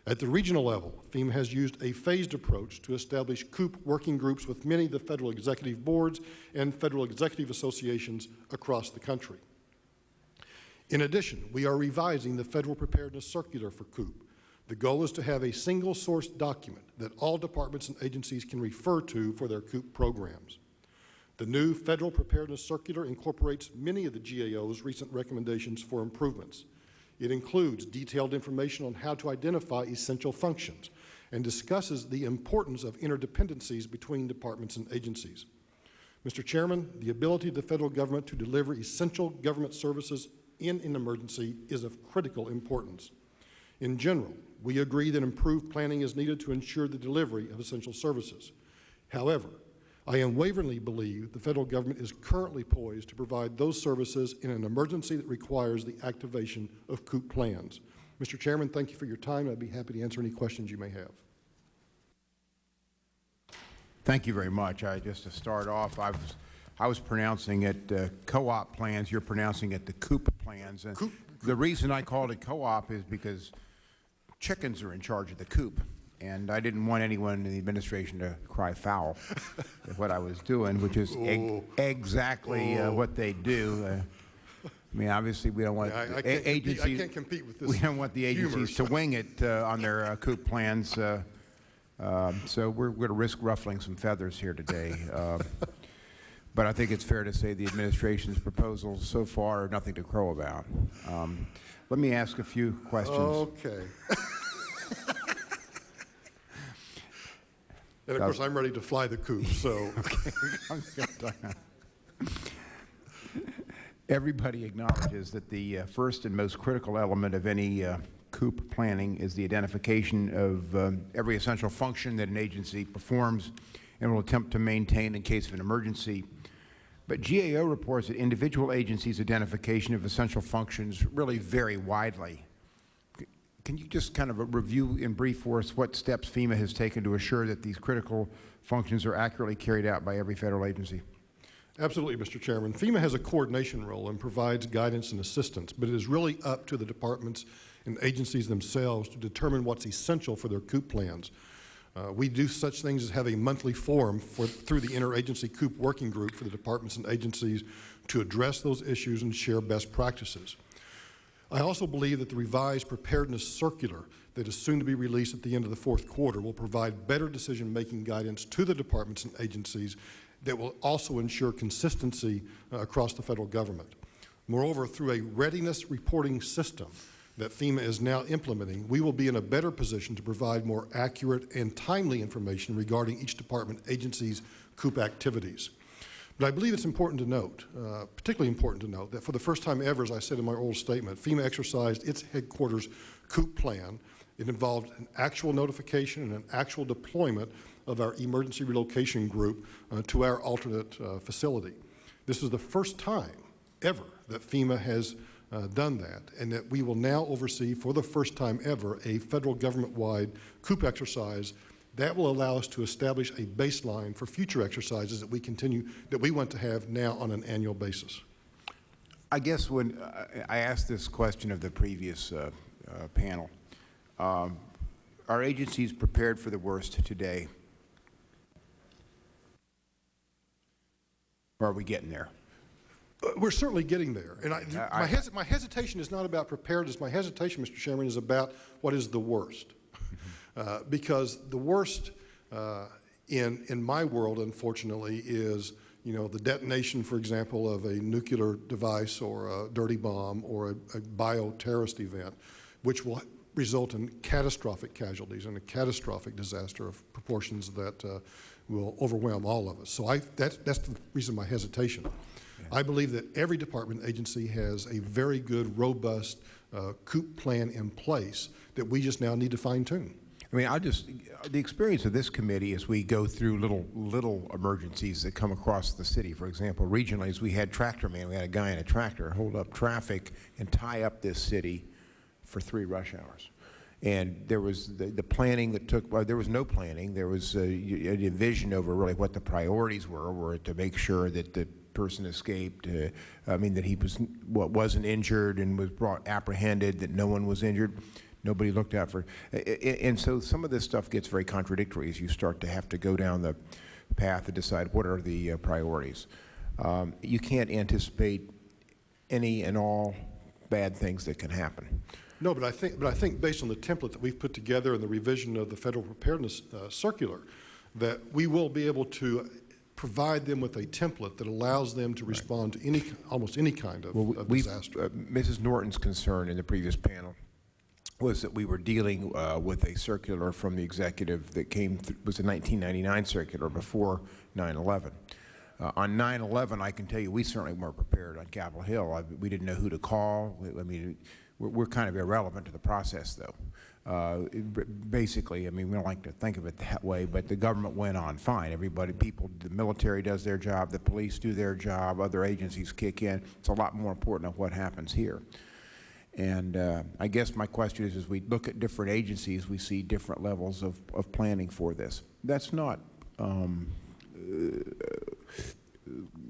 At the regional level, FEMA has used a phased approach to establish COOP working groups with many of the federal executive boards and federal executive associations across the country. In addition, we are revising the Federal Preparedness Circular for COOP. The goal is to have a single source document that all departments and agencies can refer to for their COOP programs. The new Federal Preparedness Circular incorporates many of the GAO's recent recommendations for improvements. It includes detailed information on how to identify essential functions and discusses the importance of interdependencies between departments and agencies. Mr. Chairman, the ability of the federal government to deliver essential government services in an emergency is of critical importance. In general, we agree that improved planning is needed to ensure the delivery of essential services. However, I unwaveringly believe the federal government is currently poised to provide those services in an emergency that requires the activation of COOP plans. Mr. Chairman, thank you for your time. I'd be happy to answer any questions you may have. Thank you very much. I, just to start off, I was, I was pronouncing it uh, co-op plans. You're pronouncing it the COOP plans. And Coop. The reason I called it co-op is because chickens are in charge of the coop. And I didn't want anyone in the administration to cry foul at what I was doing, which is eg- exactly uh, what they do. Uh, I mean, obviously, we don't want Yeah, I- I a- can't compete- I agencies. can't compete with this We don't want the humor, agencies to wing it uh, on their uh, coop plans. uh, So we're going to risk ruffling some feathers here today. But I think it's fair to say the administration's proposals so far are nothing to crow about. Um, Let me ask a few questions. Okay. And of course, I'm ready to fly the coop, so. Everybody acknowledges that the uh, first and most critical element of any uh, COOP planning is the identification of um, every essential function that an agency performs and will attempt to maintain in case of an emergency. But GAO reports that individual agencies' identification of essential functions really vary widely. Can you just kind of review in brief for us what steps FEMA has taken to assure that these critical functions are accurately carried out by every federal agency? Absolutely, Mr. Chairman. FEMA has a coordination role and provides guidance and assistance, but it is really up to the departments and agencies themselves to determine what's essential for their COOP plans. Uh, we do such things as have a monthly forum for, through the Interagency COOP Working Group for the departments and agencies to address those issues and share best practices. I also believe that the revised preparedness circular that is soon to be released at the end of the fourth quarter will provide better decision-making guidance to the departments and agencies that will also ensure consistency uh, across the federal government. Moreover, through a readiness reporting system that FEMA is now implementing, we will be in a better position to provide more accurate and timely information regarding each department agency's COOP activities. But I believe it's important to note, uh, particularly important to note, that for the first time ever, as I said in my oral statement, FEMA exercised its headquarters COOP plan. It involved an actual notification and an actual deployment of our emergency relocation group uh, to our alternate uh, facility. This is the first time ever that FEMA has uh, done that, and that we will now oversee, for the first time ever, a federal government-wide COOP exercise that will allow us to establish a baseline for future exercises that we continue, that we want to have now on an annual basis. I guess when uh, I asked this question of the previous uh, uh, panel, um, are agencies prepared for the worst today? Or are we getting there? We're certainly getting there. And I, I- my, hes my hesitation is not about preparedness. My hesitation, Mr. Chairman, is about what is the worst. Uh, because the worst uh, in, in my world, unfortunately, is, you know, the detonation, for example, of a nuclear device or a dirty bomb or a, a bioterrorist event, which will result in catastrophic casualties and a catastrophic disaster of proportions that uh, will overwhelm all of us. So I, that's, that's the reason my hesitation. I believe that every department agency has a very good, robust uh, COOP plan in place that we just now need to fine tune. I mean, I just, the experience of this committee as we go through little, little emergencies that come across the city, for example, regionally, as we had tractor man, we had a guy in a tractor hold up traffic and tie up this city for three rush hours. And there was the, the planning that took, well, there was no planning. There was a, a division over really what the priorities were, were to make sure that the person escaped, uh, I mean, that he was, what, wasn't injured and was brought apprehended, that no one was injured. Nobody looked out for, and so some of this stuff gets very contradictory as you start to have to go down the path to decide what are the uh, priorities. Um, You can't anticipate any and all bad things that can happen. No, but I think, but I think based on the template that we've put together and the revision of the federal preparedness uh, circular, that we will be able to provide them with a template that allows them to respond to any, almost any kind of, Well, of disaster. uh, Mrs. Norton's concern in the previous panel was that we were dealing uh, with a circular from the executive that came, th- was a 1999 circular before 9/11. Uh, On 9/11, I can tell you, we certainly weren't prepared on Capitol Hill. I- We didn't know who to call. We- I mean, we're we're kind of irrelevant to the process, though. Uh, Basically, I mean, we don't like to think of it that way, but the government went on fine. Everybody, people, the military does their job, the police do their job, other agencies kick in. It's a lot more important than what happens here. And uh, I guess my question is, as we look at different agencies, we see different levels of, of planning for this. That's not, um,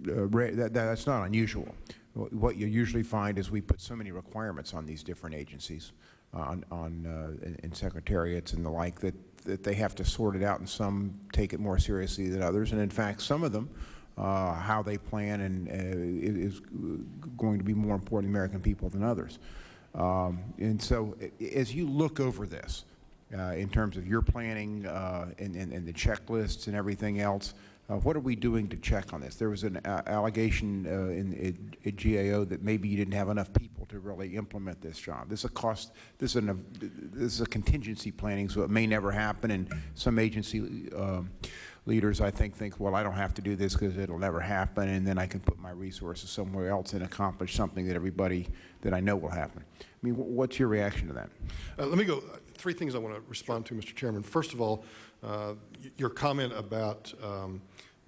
uh, ra- that, that's not unusual. What you usually find is we put so many requirements on these different agencies, uh, on, on, uh, in- in secretariats and the like, that, that they have to sort it out, and some take it more seriously than others. And in fact, some of them, uh, how they plan and, uh, is going to be more important to American people than others. Um, And so, as you look over this, uh, in terms of your planning uh, and, and, and the checklists and everything else, uh, what are we doing to check on this? There was an uh, allegation uh, in, GAO that maybe you didn't have enough people to really implement this job. This is a cost. This is, an, this is a contingency planning, so it may never happen. And some agency um leaders, I think, think, well, I don't have to do this because it'll never happen, and then I can put my resources somewhere else and accomplish something that everybody that I know will happen. I mean, wh- what's your reaction to that? Uh, Let me go, three things I want to respond to, Mr. Chairman. First of all, uh, your comment about um,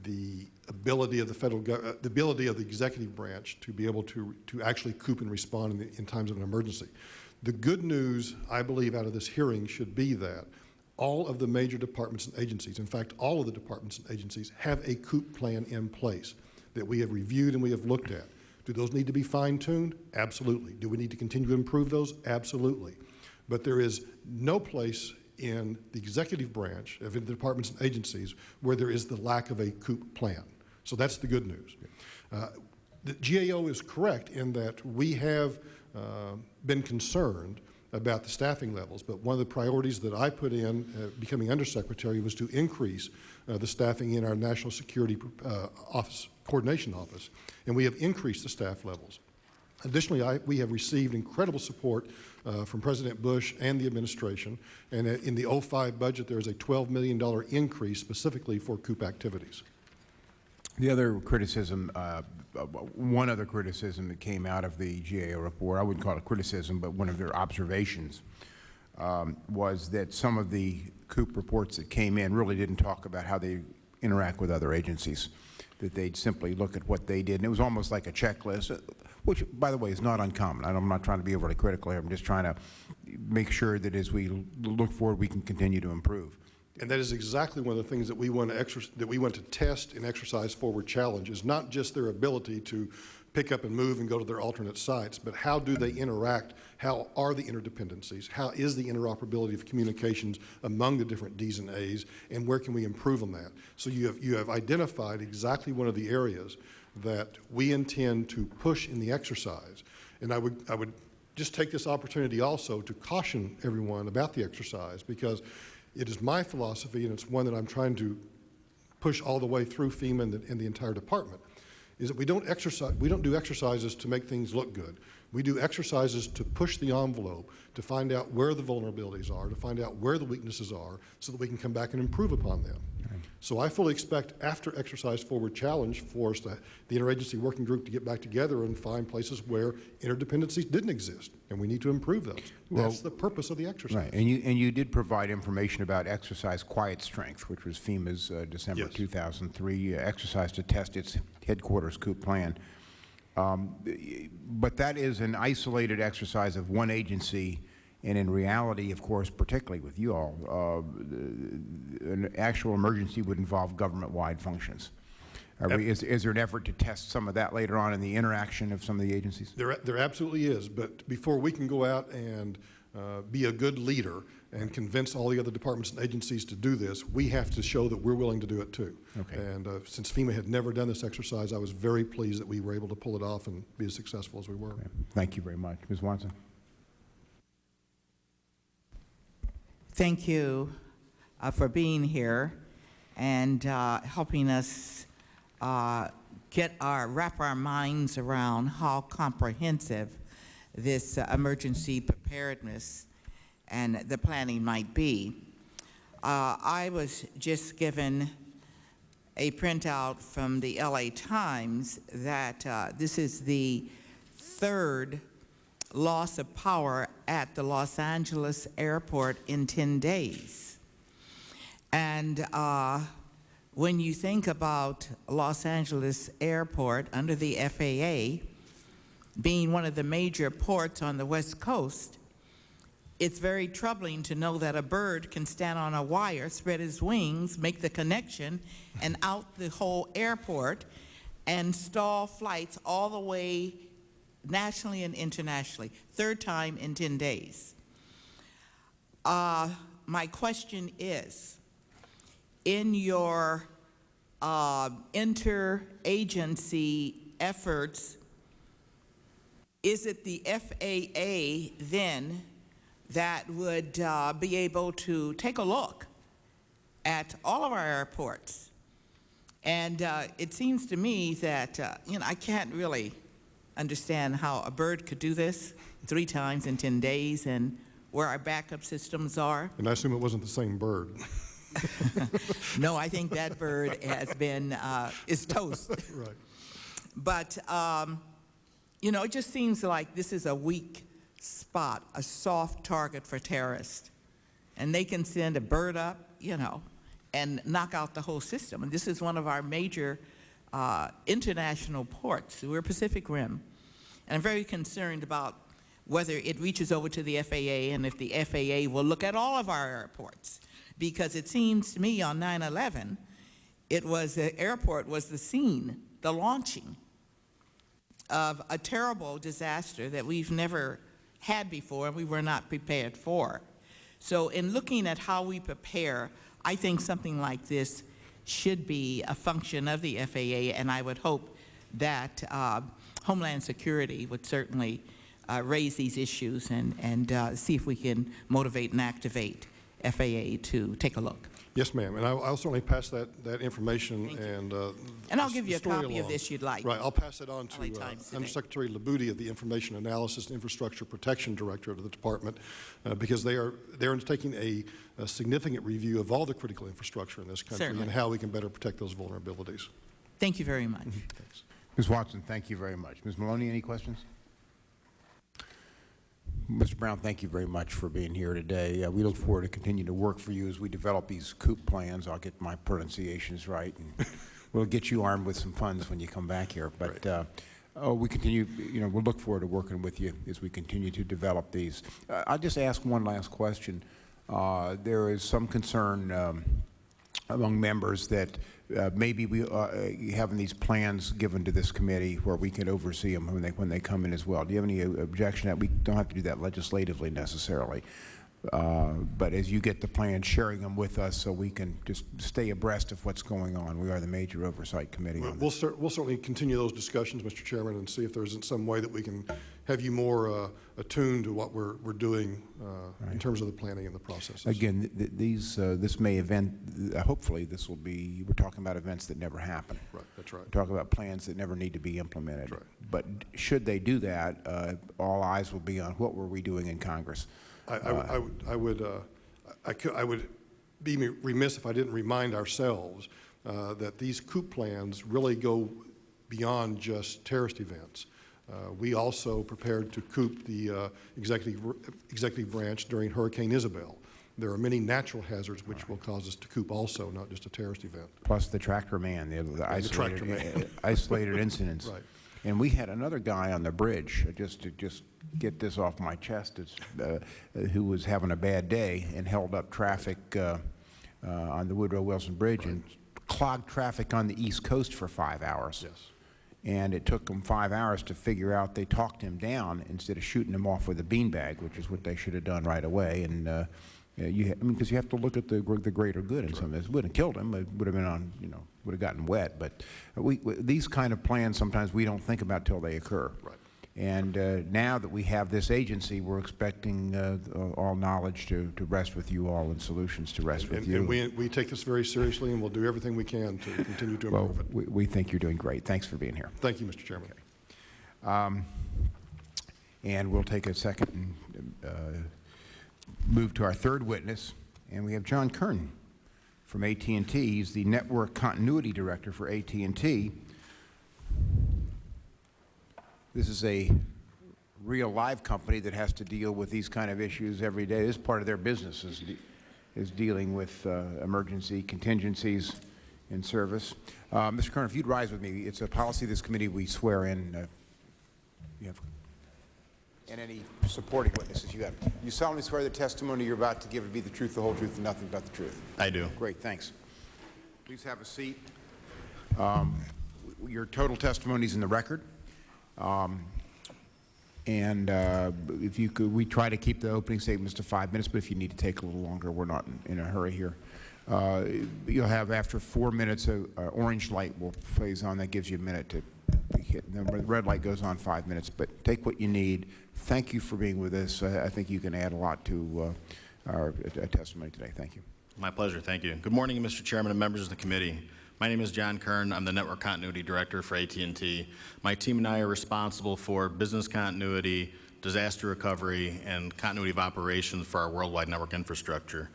the ability of the federal, uh, the ability of the executive branch to be able to, to actually coop and respond in, the- in times of an emergency. The good news, I believe, out of this hearing should be that all of the major departments and agencies, in fact, all of the departments and agencies have a coop plan in place that we have reviewed and we have looked at. Do those need to be fine-tuned? Absolutely. Do we need to continue to improve those? Absolutely. But there is no place in the executive branch of the departments and agencies where there is the lack of a COOP plan. So that's the good news. Uh, The GAO is correct in that we have uh, been concerned about the staffing levels, but one of the priorities that I put in, uh, becoming undersecretary, was to increase uh, the staffing in our National Security uh, Office, Coordination Office, and we have increased the staff levels. Additionally, I, we have received incredible support uh, from President Bush and the administration, and in the 05 budget, there is a $12 million increase specifically for COOP activities. The other criticism, uh, one other criticism that came out of the GAO report, I wouldn't call it criticism, but one of their observations, um, was that some of the COOP reports that came in really didn't talk about how they interact with other agencies, that they'd simply look at what they did, and it was almost like a checklist, which, by the way, is not uncommon. I'm not trying to be overly critical here. I'm just trying to make sure that as we look forward, we can continue to improve. And that is exactly one of the things that we want to that we want to test and exercise forward challenge is not just their ability to pick up and move and go to their alternate sites, but how do they interact? How are the interdependencies? How is the interoperability of communications among the different Ds and As, and where can we improve on that? So you have, you have identified exactly one of the areas that we intend to push in the exercise. And I would, I would just take this opportunity also to caution everyone about the exercise because it is my philosophy and it's one that I'm trying to push all the way through FEMA and the, and the entire department, is that we don't exercise, we don't do exercises to make things look good. We do exercises to push the envelope, to find out where the vulnerabilities are, to find out where the weaknesses are, so that we can come back and improve upon them. So I fully expect after Exercise Forward Challenge for us to, the interagency working group to get back together and find places where interdependencies didn't exist, and we need to improve those. That's the purpose of the exercise. Right, and you, and you did provide information about exercise Quiet Strength, which was FEMA's uh, December Yes. 2003 uh, exercise to test its headquarters COOP plan. Um, But that is an isolated exercise of one agency, and in reality, of course, particularly with you all, uh, an actual emergency would involve government-wide functions. Are we, is, is there an effort to test some of that later on in the interaction of some of the agencies? There, there absolutely is, but before we can go out and uh, be a good leader and convince all the other departments and agencies to do this, we have to show that we're willing to do it too. Okay. And uh, since FEMA had never done this exercise, I was very pleased that we were able to pull it off and be as successful as we were. Thank you very much. Ms. Watson? Thank you uh, for being here and uh, helping us uh, get our, wrap our minds around how comprehensive this uh, emergency preparedness and the planning might be. Uh, I was just given a printout from the LA Times that this is the third loss of power at the Los Angeles airport in 10 days. And uh, when you think about Los Angeles airport under the FAA being one of the major ports on the West Coast, it's very troubling to know that a bird can stand on a wire, spread his wings, make the connection, and out the whole airport and stall flights all the way nationally and internationally. Third time in 10 days. Uh, my question is, in your uh, interagency efforts, is it the FAA then that would uh, be able to take a look at all of our airports? And uh, it seems to me that, uh, you know, I can't really understand how a bird could do this three times in 10 days and where our backup systems are. And I assume it wasn't the same bird. No, I think that bird has been, uh, is toast. Right. But, um, you know, it just seems like this is a weak spot, a soft target for terrorists. And they can send a bird up, you know, and knock out the whole system. And this is one of our major uh, international ports. We're Pacific Rim. And I'm very concerned about whether it reaches over to the FAA and if the FAA will look at all of our airports. Because it seems to me on 9/11, it was, the airport was the scene, the launching of a terrible disaster that we've never had before and we were not prepared for. So in looking at how we prepare, I think something like this should be a function of the FAA, and I would hope that uh, Homeland Security would certainly uh, raise these issues and, and uh, see if we can motivate and activate FAA to take a look. Yes, ma'am, and I'll I'll certainly pass that, that information and. uh, And I'll give you a copy of this you'd like. Right, I'll pass it on to uh. Undersecretary Libutti of the Information Analysis and Infrastructure Protection Directorate of the Department, uh, because they are, they're undertaking a a significant review of all the critical infrastructure in this country Certainly. and how we can better protect those vulnerabilities. Thank you very much. Thanks. Ms. Watson, thank you very much. Ms. Maloney, any questions? Mr. Brown, thank you very much for being here today. Uh, we look forward to continuing to work for you as we develop these COOP plans. I'll get my pronunciations right, and we'll get you armed with some funds when you come back here. But uh, oh, we continue, you know, we'll look forward to working with you as we continue to develop these. Uh, I'll just ask one last question. Uh, there is some concern um, among members that uh, maybe we uh, having these plans given to this committee where we can oversee them when they when they come in as well. Do you have any uh, objection that we don't have to do that legislatively necessarily? Uh, but as you get the plans, sharing them with us so we can just stay abreast of what's going on. We are the major oversight committee on We'll cer- we'll certainly continue those discussions, Mr. Chairman, and see if there isn't some way that we can have you more uh, attuned to what we're we're doing uh, in terms of the planning and the processes. Again, th- th- these uh, this may event. Uh, hopefully, this will be. We're talking about events that never happen. Right, that's right. We're talking about plans that never need to be implemented. Right. But should they do that, uh, all eyes will be on what were we doing in Congress. I- I would- I would, I would, uh, I cou- I would be remiss if I didn't remind ourselves uh, that these COOP plans really go beyond just terrorist events. Uh, We also prepared to COOP the uh, executive, executive branch during Hurricane Isabel. There are many natural hazards which will cause us to COOP also, not just a terrorist event. Plus the tractor man, the, the isolated, tractor man. isolated incidents. Right. And we had another guy on the bridge, uh, just to just get this off my chest, it's, uh, uh, who was having a bad day and held up traffic uh, uh, on the Woodrow Wilson Bridge and clogged traffic on the East Coast for five hours. Yes. And it took them five hours to figure out they talked him down instead of shooting him off with a beanbag, which is what they should have done right away. And uh, you, I mean, because you have to look at the the greater good in some of this. Wouldn't have killed him. It would have been on, you know, would have gotten wet. But we, we these kind of plans sometimes we don't think about till they occur. Right. And uh, now that we have this agency, we're expecting uh, all knowledge to, to rest with you all and solutions to rest with And you. and we, we take this very seriously, and we'll do everything we can to continue to well, improve it. we, we think you're doing great. Thanks for being here. Thank you, Mr. Chairman. And we'll take a second and uh, move to our third witness, and we have John Kern from AT&T. He's the Network Continuity Director for AT&T. This is a real live company that has to deal with these kind of issues every day. This is part of their business is, de- is dealing with uh, emergency contingencies in service. Uh, Mr. Kerner, if you'd rise with me, it's a policy of this committee we swear in. Uh, you have, and any supporting witnesses you have. You solemnly swear the testimony you're about to give to be the truth, the whole truth, and nothing but the truth. I do. Great, thanks. Please have a seat. Um, Your total testimony is in the record. Um, And uh, if you could, we try to keep the opening statements to five minutes, but if you need to take a little longer, we're not in- in a hurry here. Uh, You'll have, after four minutes, a a orange light will phase on, that gives you a minute to hit. The red light goes on five minutes, but take what you need. Thank you for being with us. I I think you can add a lot to uh, our uh, testimony today. Thank you. My pleasure, thank you. Good morning, Mr. Chairman and members of the committee. My name is John Kern. I'm the Network Continuity Director for AT&T. My team and I are responsible for business continuity, disaster recovery, and continuity of operations for our worldwide network infrastructure.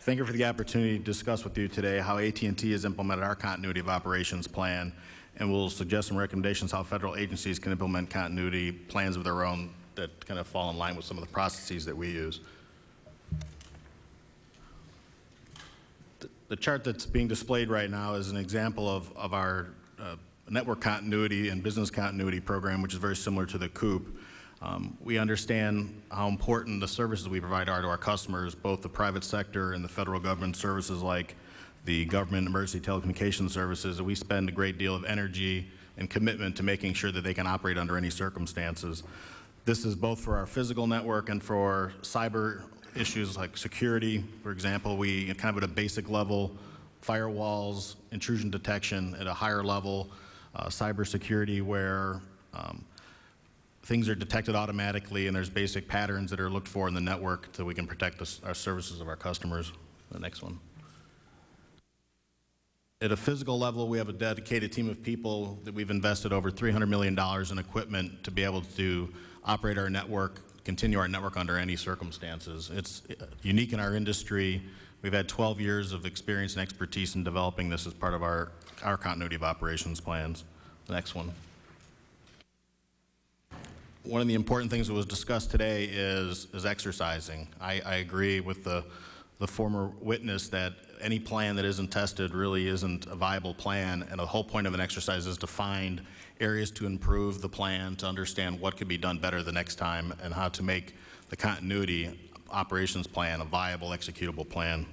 Thank you for the opportunity to discuss with you today how AT&T has implemented our continuity of operations plan, and we'll suggest some recommendations how federal agencies can implement continuity plans of their own that kind of fall in line with some of the processes that we use. The chart that's being displayed right now is an example of, of our uh, network continuity and business continuity program, which is very similar to the COOP. Um, we understand how important the services we provide are to our customers, both the private sector and the federal government services like the government emergency telecommunications services. We spend a great deal of energy and commitment to making sure that they can operate under any circumstances. This is both for our physical network and for cyber issues like security. For example, we kind of at a basic level, firewalls, intrusion detection at a higher level, uh, cybersecurity where um, things are detected automatically and there's basic patterns that are looked for in the network so we can protect the our services of our customers. The next one. At a physical level, we have a dedicated team of people that we've invested over $300 million in equipment to be able to operate our network, continue our network under any circumstances. It's uh, unique in our industry. We've had 12 years of experience and expertise in developing this as part of our, our continuity of operations plans. The next one. One of the important things that was discussed today is, is exercising. I, I agree with the, the former witness that any plan that isn't tested really isn't a viable plan, and the whole point of an exercise is to find areas to improve the plan, to understand what could be done better the next time, and how to make the continuity operations plan a viable, executable plan.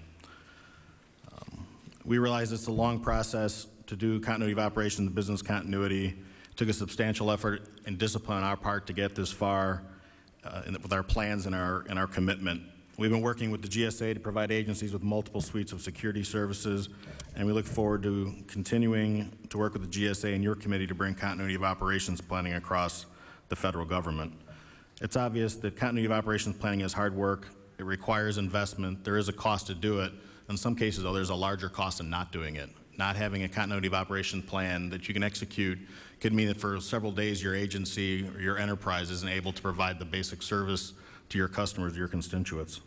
Um, We realize it's a long process to do continuity of operations, business continuity. Took a substantial effort and discipline on our part to get this far uh, with our plans and our, and our commitment. We've been working with the GSA to provide agencies with multiple suites of security services, and we look forward to continuing to work with the GSA and your committee to bring continuity of operations planning across the federal government. It's obvious that continuity of operations planning is hard work. It requires investment. There is a cost to do it. In some cases, though, there's a larger cost in not doing it. Not having a continuity of operations plan that you can execute could mean that for several days your agency or your enterprise isn't able to provide the basic service to your customers, your constituents.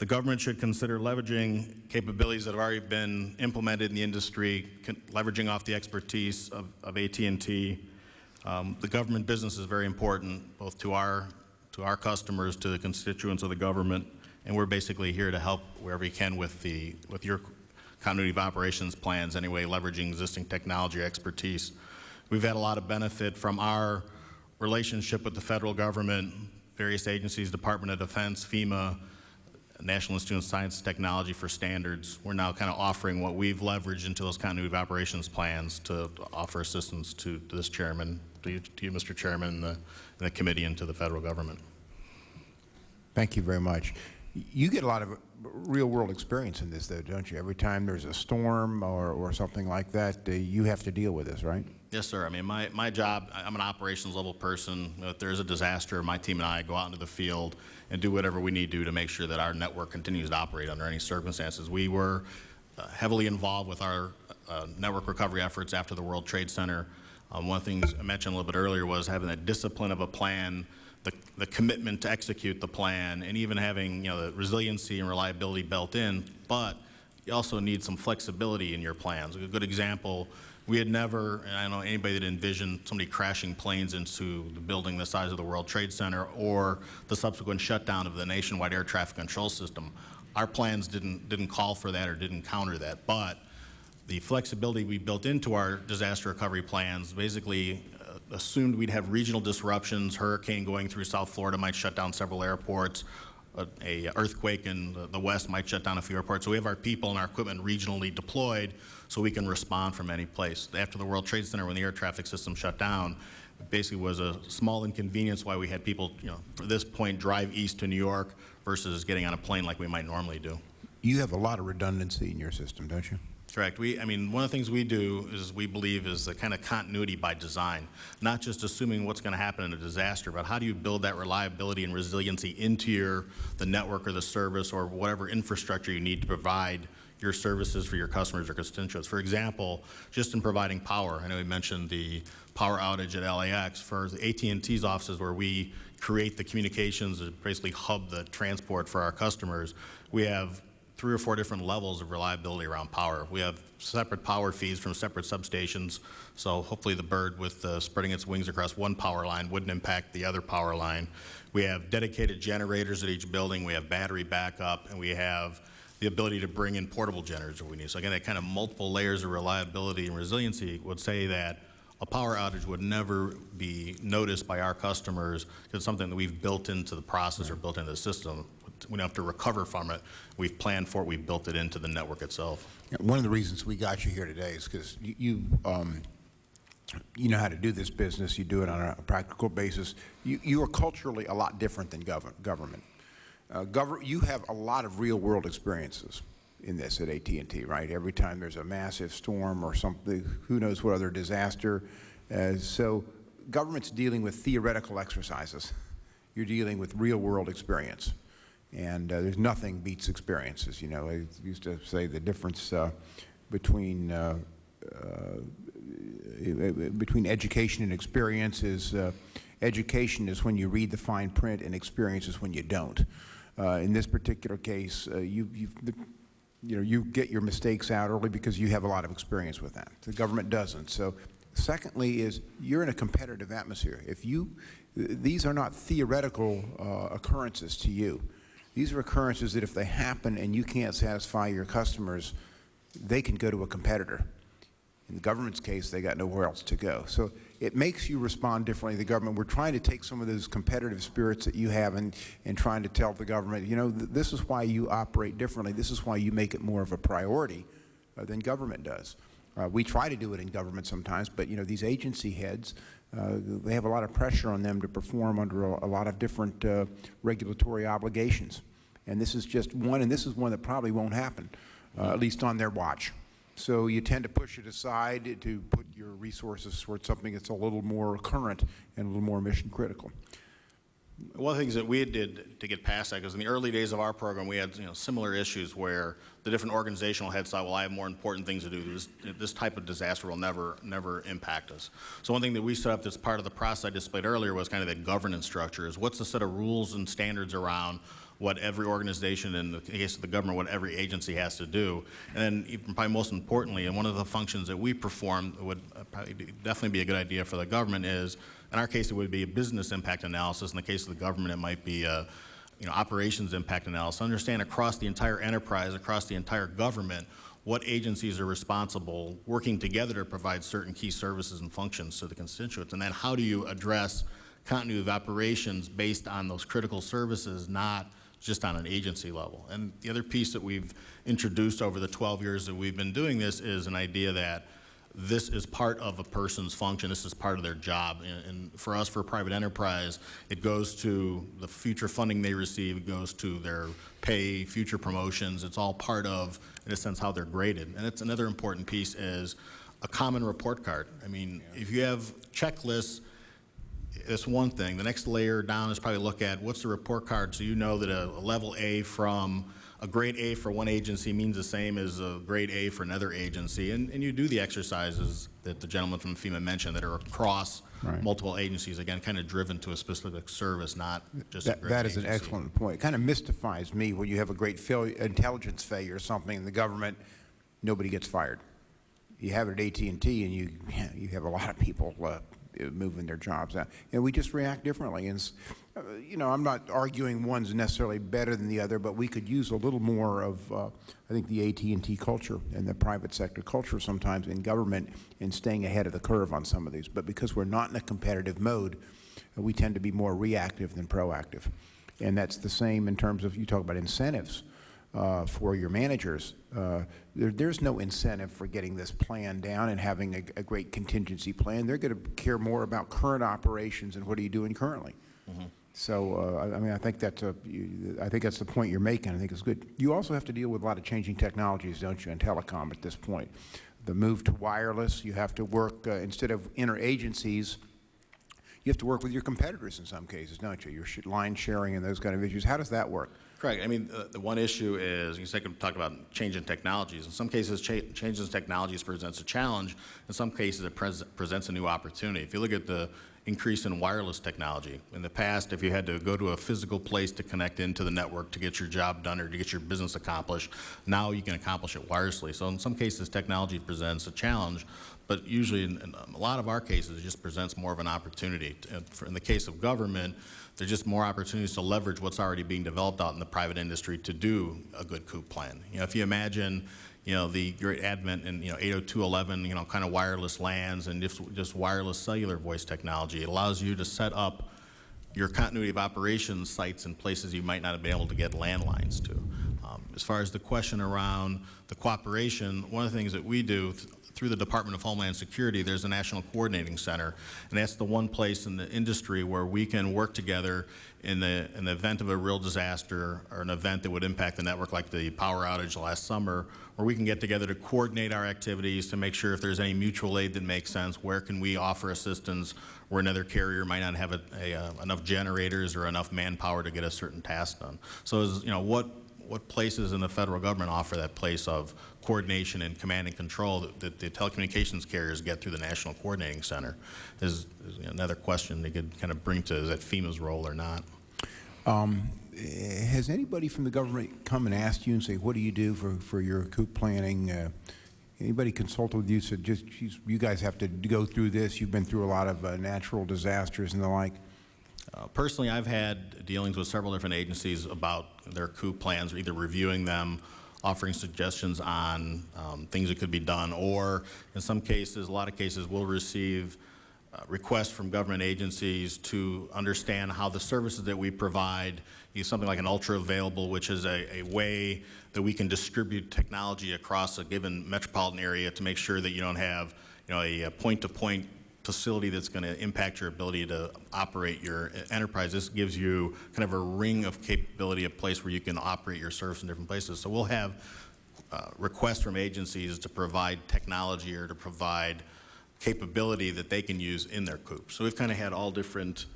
The government should consider leveraging capabilities that have already been implemented in the industry, leveraging off the expertise of, of AT&T. Um, the government business is very important, both to our, to our customers, to the constituents of the government, and we're basically here to help wherever we can with the, with your continuity of operations plans anyway, leveraging existing technology expertise. We've had a lot of benefit from our relationship with the federal government, various agencies, Department of Defense, FEMA, National Institute of Science and Technology for Standards. We're now kind of offering what we've leveraged into those continuity of operations plans to offer assistance to, this chairman, to you, to you, Mr. Chairman, and the, and the committee, and to the federal government. Thank you very much. You get a lot of real-world experience in this, though, don't you? Every time there's a storm or, or something like that, uh, you have to deal with this, right? Yes, sir. I mean, my, my job, I'm an operations level person. If there's a disaster, my team and I go out into the field and do whatever we need to do to make sure that our network continues to operate under any circumstances. We were uh, heavily involved with our uh, network recovery efforts after the World Trade Center. Um, One of the things I mentioned a little bit earlier was having that discipline of a plan, the, the commitment to execute the plan, and even having, you know, the resiliency and reliability built in, but you also need some flexibility in your plans. A good example, we had never, I don't know anybody that envisioned somebody crashing planes into the building the size of the World Trade Center or the subsequent shutdown of the nationwide air traffic control system. Our plans didn't, didn't call for that or didn't counter that, but the flexibility we built into our disaster recovery plans basically uh, assumed we'd have regional disruptions. Hurricane going through South Florida might shut down several airports. A, a earthquake in the, the west might shut down a few airports. So we have our people and our equipment regionally deployed so we can respond from any place. After the World Trade Center, when the air traffic system shut down, it basically was a small inconvenience why we had people, you know, for this point, drive east to New York versus getting on a plane like we might normally do. You have a lot of redundancy in your system, don't you? Correct. We, I mean, one of the things we do is we believe is the kind of continuity by design, not just assuming what's going to happen in a disaster, but how do you build that reliability and resiliency into your, the network or the service or whatever infrastructure you need to provide your services for your customers or constituents. For example, just in providing power, I know we mentioned the power outage at LAX. For AT&T's offices where we create the communications, and basically hub the transport for our customers, we have three or four different levels of reliability around power. We have separate power feeds from separate substations, so hopefully the bird with spreading its wings across one power line wouldn't impact the other power line. We have dedicated generators at each building, we have battery backup, and we have the ability to bring in portable generators we need. So again, that kind of multiple layers of reliability and resiliency would say that a power outage would never be noticed by our customers. because It's something that we've built into the process or built into the system we don't have to recover from it. We've planned for it. We've built it into the network itself. One of the reasons we got you here today is because you, you, um, you know how to do this business. You do it on a practical basis. You, you are culturally a lot different than gov government. Uh, you have a lot of real-world experiences in this at AT&T, right? Every time there's a massive storm or something, who knows what other disaster. Uh, so government's dealing with theoretical exercises. You're dealing with real-world experience. And uh, there's nothing beats experiences. You know, I used to say the difference uh, between uh, uh between education and experience is education is when you read the fine print, and experience is when you don't. Uh, in this particular case, you you you know you get your mistakes out early because you have a lot of experience with that. The government doesn't. So, secondly, is you're in a competitive atmosphere. If you these are not theoretical occurrences to you. These are occurrences that if they happen and you can't satisfy your customers, they can go to a competitor. In the government's case, they got nowhere else to go. So it makes you respond differently to the government. We're trying to take some of those competitive spirits that you have and, and trying to tell the government, you know, th this is why you operate differently. This is why you make it more of a priority uh, than government does. Uh, we try to do it in government sometimes, but, you know, these agency heads, uh, they have a lot of pressure on them to perform under a, a lot of different uh, regulatory obligations. And this is just one, and this is one that probably won't happen, uh, at least on their watch. So you tend to push it aside to put your resources towards something that's a little more current and a little more mission critical. One of the things that we did to get past that, because in the early days of our program, we had you know, similar issues where the different organizational heads thought, well, I have more important things to do. This, this type of disaster will never, never impact us. So one thing that we set up that's part of the process I displayed earlier was kind of that governance structure is what's the set of rules and standards around what every organization, in the case of the government, what every agency has to do. And then probably most importantly, and one of the functions that we perform would uh, probably be, definitely be a good idea for the government is, in our case, it would be a business impact analysis. In the case of the government, it might be a you know, operations impact analysis. Understand across the entire enterprise, across the entire government, what agencies are responsible working together to provide certain key services and functions to the constituents. And then how do you address continuity of operations based on those critical services, not just on an agency level. And the other piece that we've introduced over the 12 years that we've been doing this is an idea that this is part of a person's function, this is part of their job. And, and, for us, for private enterprise, it goes to the future funding they receive, it goes to their pay, future promotions, it's all part of, in a sense, how they're graded. And it's another important piece is a common report card. I mean, yeah. if you have checklists that's one thing. The next layer down is probably look at what's the report card so you know that a, a level A from a grade A for one agency means the same as a grade A for another agency. And, and you do the exercises that the gentleman from FEMA mentioned that are across Right. multiple agencies, again, kind of driven to a specific service, not just a That, that is an excellent point. It kind of mystifies me when you have a great failure, intelligence failure or something in the government, nobody gets fired. You have it at AT&T and you, you have a lot of people uh, moving their jobs out. And we just react differently. And, uh, you know, I'm not arguing one's necessarily better than the other, but we could use a little more of, uh, I think, the AT&T culture and the private sector culture sometimes in government in staying ahead of the curve on some of these. But because we're not in a competitive mode, uh, we tend to be more reactive than proactive. And that's the same in terms of, you talk about incentives uh, for your managers. Uh, there, there's no incentive for getting this plan down and having a, a great contingency plan. They're going to care more about current operations and what are you doing currently. So, uh, I I mean, I think that's a, you- I think that's the point you're making. I think it's good. You also have to deal with a lot of changing technologies, don't you, in telecom at this point? The move to wireless, you have to work, uh, instead of interagencies, you have to work with your competitors in some cases, don't you? Your sh- line sharing and those kind of issues. How does that work? Correct. I mean, the, the one issue is, you can talk about changing technologies. In some cases, cha- changes in technologies presents a challenge. In some cases, it pres- presents a new opportunity. If you look at the increase in wireless technology, in the past, if you had to go to a physical place to connect into the network to get your job done or to get your business accomplished, now you can accomplish it wirelessly. So in some cases, technology presents a challenge, but usually in, in a lot of our cases, it just presents more of an opportunity. For- In the case of government, there's just more opportunities to leverage what's already being developed out in the private industry to do a good COOP plan. You know, if you imagine, you know, the great advent in, you know, 802.11, you know, kind of wireless LANs and just, just wireless cellular voice technology, it allows you to set up your continuity of operations sites in places you might not have been able to get landlines to. Um, As far as the question around the cooperation, one of the things that we do through the Department of Homeland Security, there's a National Coordinating Center, and that's the one place in the industry where we can work together in the, in the event of a real disaster or an event that would impact the network like the power outage last summer, where we can get together to coordinate our activities to make sure if there's any mutual aid that makes sense, where can we offer assistance where another carrier might not have a, a, uh, enough generators or enough manpower to get a certain task done. So, you know, what what places in the federal government offer that place of coordination and command and control that, that the telecommunications carriers get through the National Coordinating Center is, is another question they could kind of bring to is that FEMA's role or not. Um, Has anybody from the government come and asked you and say, what do you do for, for your COOP planning? Uh, Anybody consulted with you, said, just, you guys have to go through this, you've been through a lot of uh, natural disasters and the like? Uh, Personally, I've had dealings with several different agencies about their COOP plans, either reviewing them, offering suggestions on um, things that could be done, or in some cases, a lot of cases, we'll receive uh, requests from government agencies to understand how the services that we provide, use something like an Ultravailable, which is a, a way that we can distribute technology across a given metropolitan area to make sure that you don't have, you know, a, a point-to-point facility that's going to impact your ability to operate your enterprise. This gives you kind of a ring of capability, a place where you can operate your service in different places. So we'll have uh, requests from agencies to provide technology or to provide capability that they can use in their coop. So we've kind of had all different,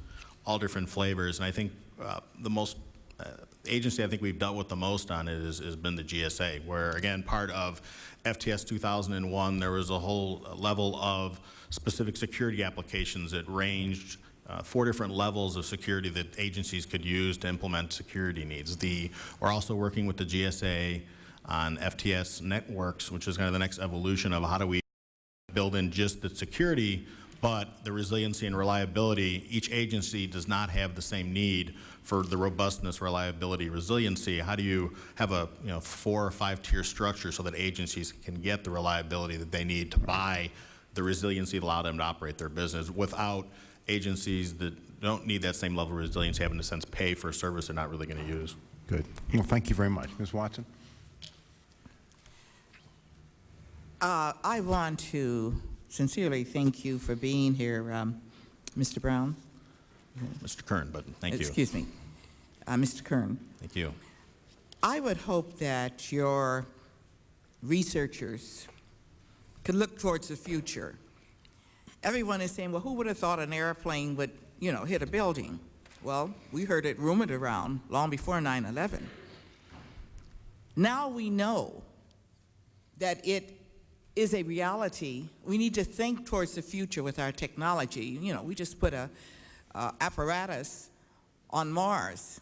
all different flavors, and I think uh, the most uh, agency I think we've dealt with the most on it is, has been the GSA, where again, part of FTS 2001, there was a whole level of specific security applications that ranged uh, four different levels of security that agencies could use to implement security needs. The, we're also working with the GSA on FTS Networx, which is kind of the next evolution of how do we build in just the security, but the resiliency and reliability, each agency does not have the same need for the robustness, reliability, resiliency. How do you have a you know four or five tier structure so that agencies can get the reliability that they need to buy the resiliency to allow them to operate their business without agencies that don't need that same level of resiliency having to sense pay for a service they're not really going to use. Good. Well, thank you very much. Ms. Watson? Uh, I want to sincerely thank you for being here, um, Mr. Brown. Mr. Kern, but thank you. Excuse me, uh, Mr. Kern. Thank you. I would hope that your researchers could look towards the future. Everyone is saying, well, who would have thought an airplane would, you know, hit a building? Well, we heard it rumored around long before 9/11. Now we know that it is a reality. We need to think towards the future with our technology. You know, we just put a uh, apparatus on Mars,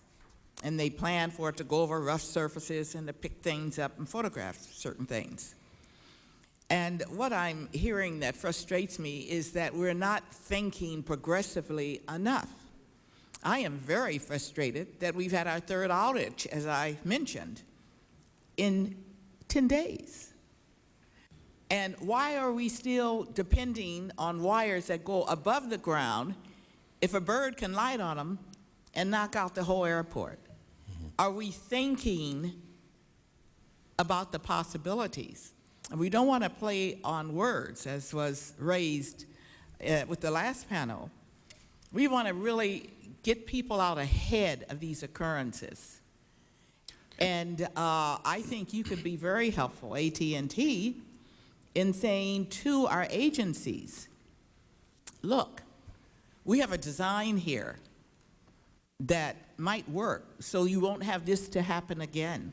and they plan for it to go over rough surfaces and to pick things up and photograph certain things. And what I'm hearing that frustrates me is that we're not thinking progressively enough. I am very frustrated that we've had our third outage, as I mentioned, in 10 days. And why are we still depending on wires that go above the ground if a bird can light on them and knock out the whole airport? Are we thinking about the possibilities? And we don't want to play on words, as was raised uh, with the last panel. We want to really get people out ahead of these occurrences. And uh, I think you could be very helpful, AT&T, in saying to our agencies, look, we have a design here that might work so you won't have this to happen again.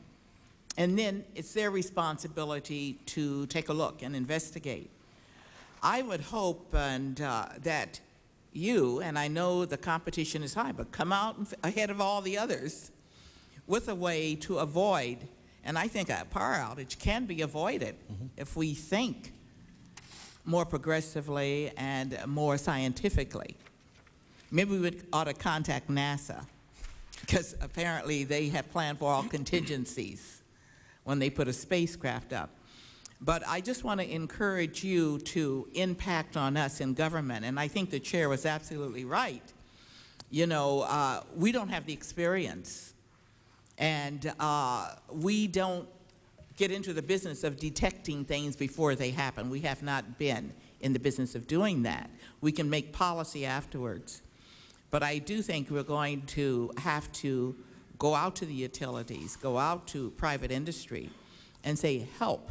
And then it's their responsibility to take a look and investigate. I would hope and uh, that you, and I know the competition is high, but come out ahead of all the others with a way to avoid, and I think a power outage can be avoided if we think more progressively and more scientifically. Maybe we ought to contact NASA, because apparently they have planned for all contingencies when they put a spacecraft up. But I just want to encourage you to impact on us in government, and I think the chair was absolutely right. You know, uh, we don't have the experience, and uh, we don't get into the business of detecting things before they happen. We have not been in the business of doing that. We can make policy afterwards. But I do think we're going to have to go out to the utilities, go out to private industry, and say, help,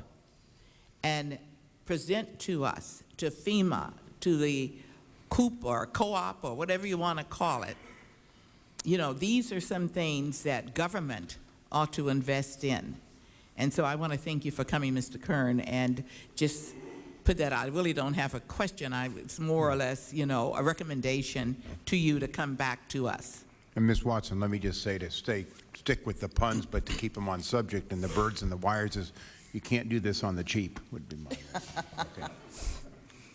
and present to us, to FEMA, to the COOP or co-op or whatever you want to call it, you know, these are some things that government ought to invest in. And so I want to thank you for coming, Mr. Kern, and just put that out. I really don't have a question. I, it's more or less, you know, a recommendation to you to come back to us. And Ms. Watson, let me just say to stay, stick with the puns, but to keep them on subject, and the birds and the wires is, you can't do this on the cheap, would be my, okay.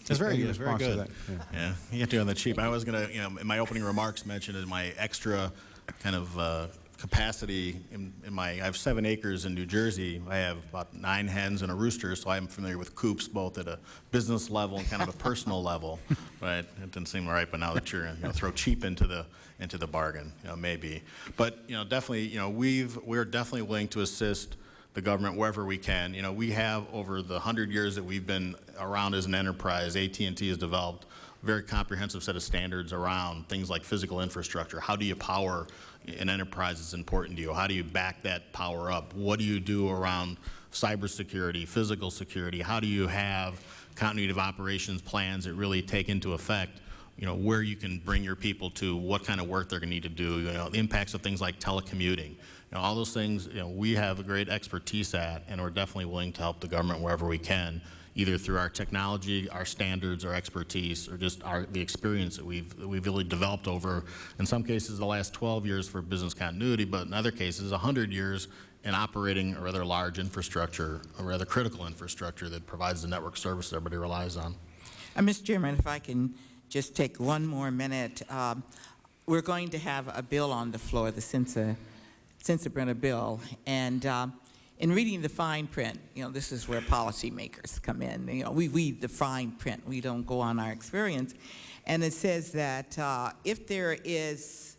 It's very good, it's very good. that? Yeah. Yeah, you have to do it on the cheap. I was gonna, you know, in my opening remarks mentioned in my extra kind of uh, capacity in, in my, I have seven acres in New Jersey. I have about nine hens and a rooster, so I'm familiar with coops both at a business level and kind of a personal level. But it didn't seem right, but now that you're, you know, throw cheap into the, into the bargain, you know, maybe. But, you know, definitely, you know, we've, we're definitely willing to assist the government wherever we can. You know, we have over the hundred years that we've been around as an enterprise, AT&T has developed a very comprehensive set of standards around things like physical infrastructure. How do you power an enterprise is important to you? How do you back that power up? What do you do around cybersecurity, physical security? How do you have continuity of operations plans that really take into effect you know, where you can bring your people to, what kind of work they're going to need to do, you know, the impacts of things like telecommuting. You know, all those things, you know, we have a great expertise at, and we're definitely willing to help the government wherever we can, either through our technology, our standards, our expertise, or just our, the experience that we've, that we've really developed over, in some cases, the last 12 years for business continuity, but in other cases, 100 years in operating a rather large infrastructure, a rather critical infrastructure that provides the network service everybody relies on. Uh, Mr. Chairman, if I can just take one more minute. Um, we're going to have a bill on the floor, the Sensa, Sensenbrenner bill, and uh, in reading the fine print, you know, this is where policymakers come in. You know, we read the fine print. We don't go on our experience. And it says that uh, if there is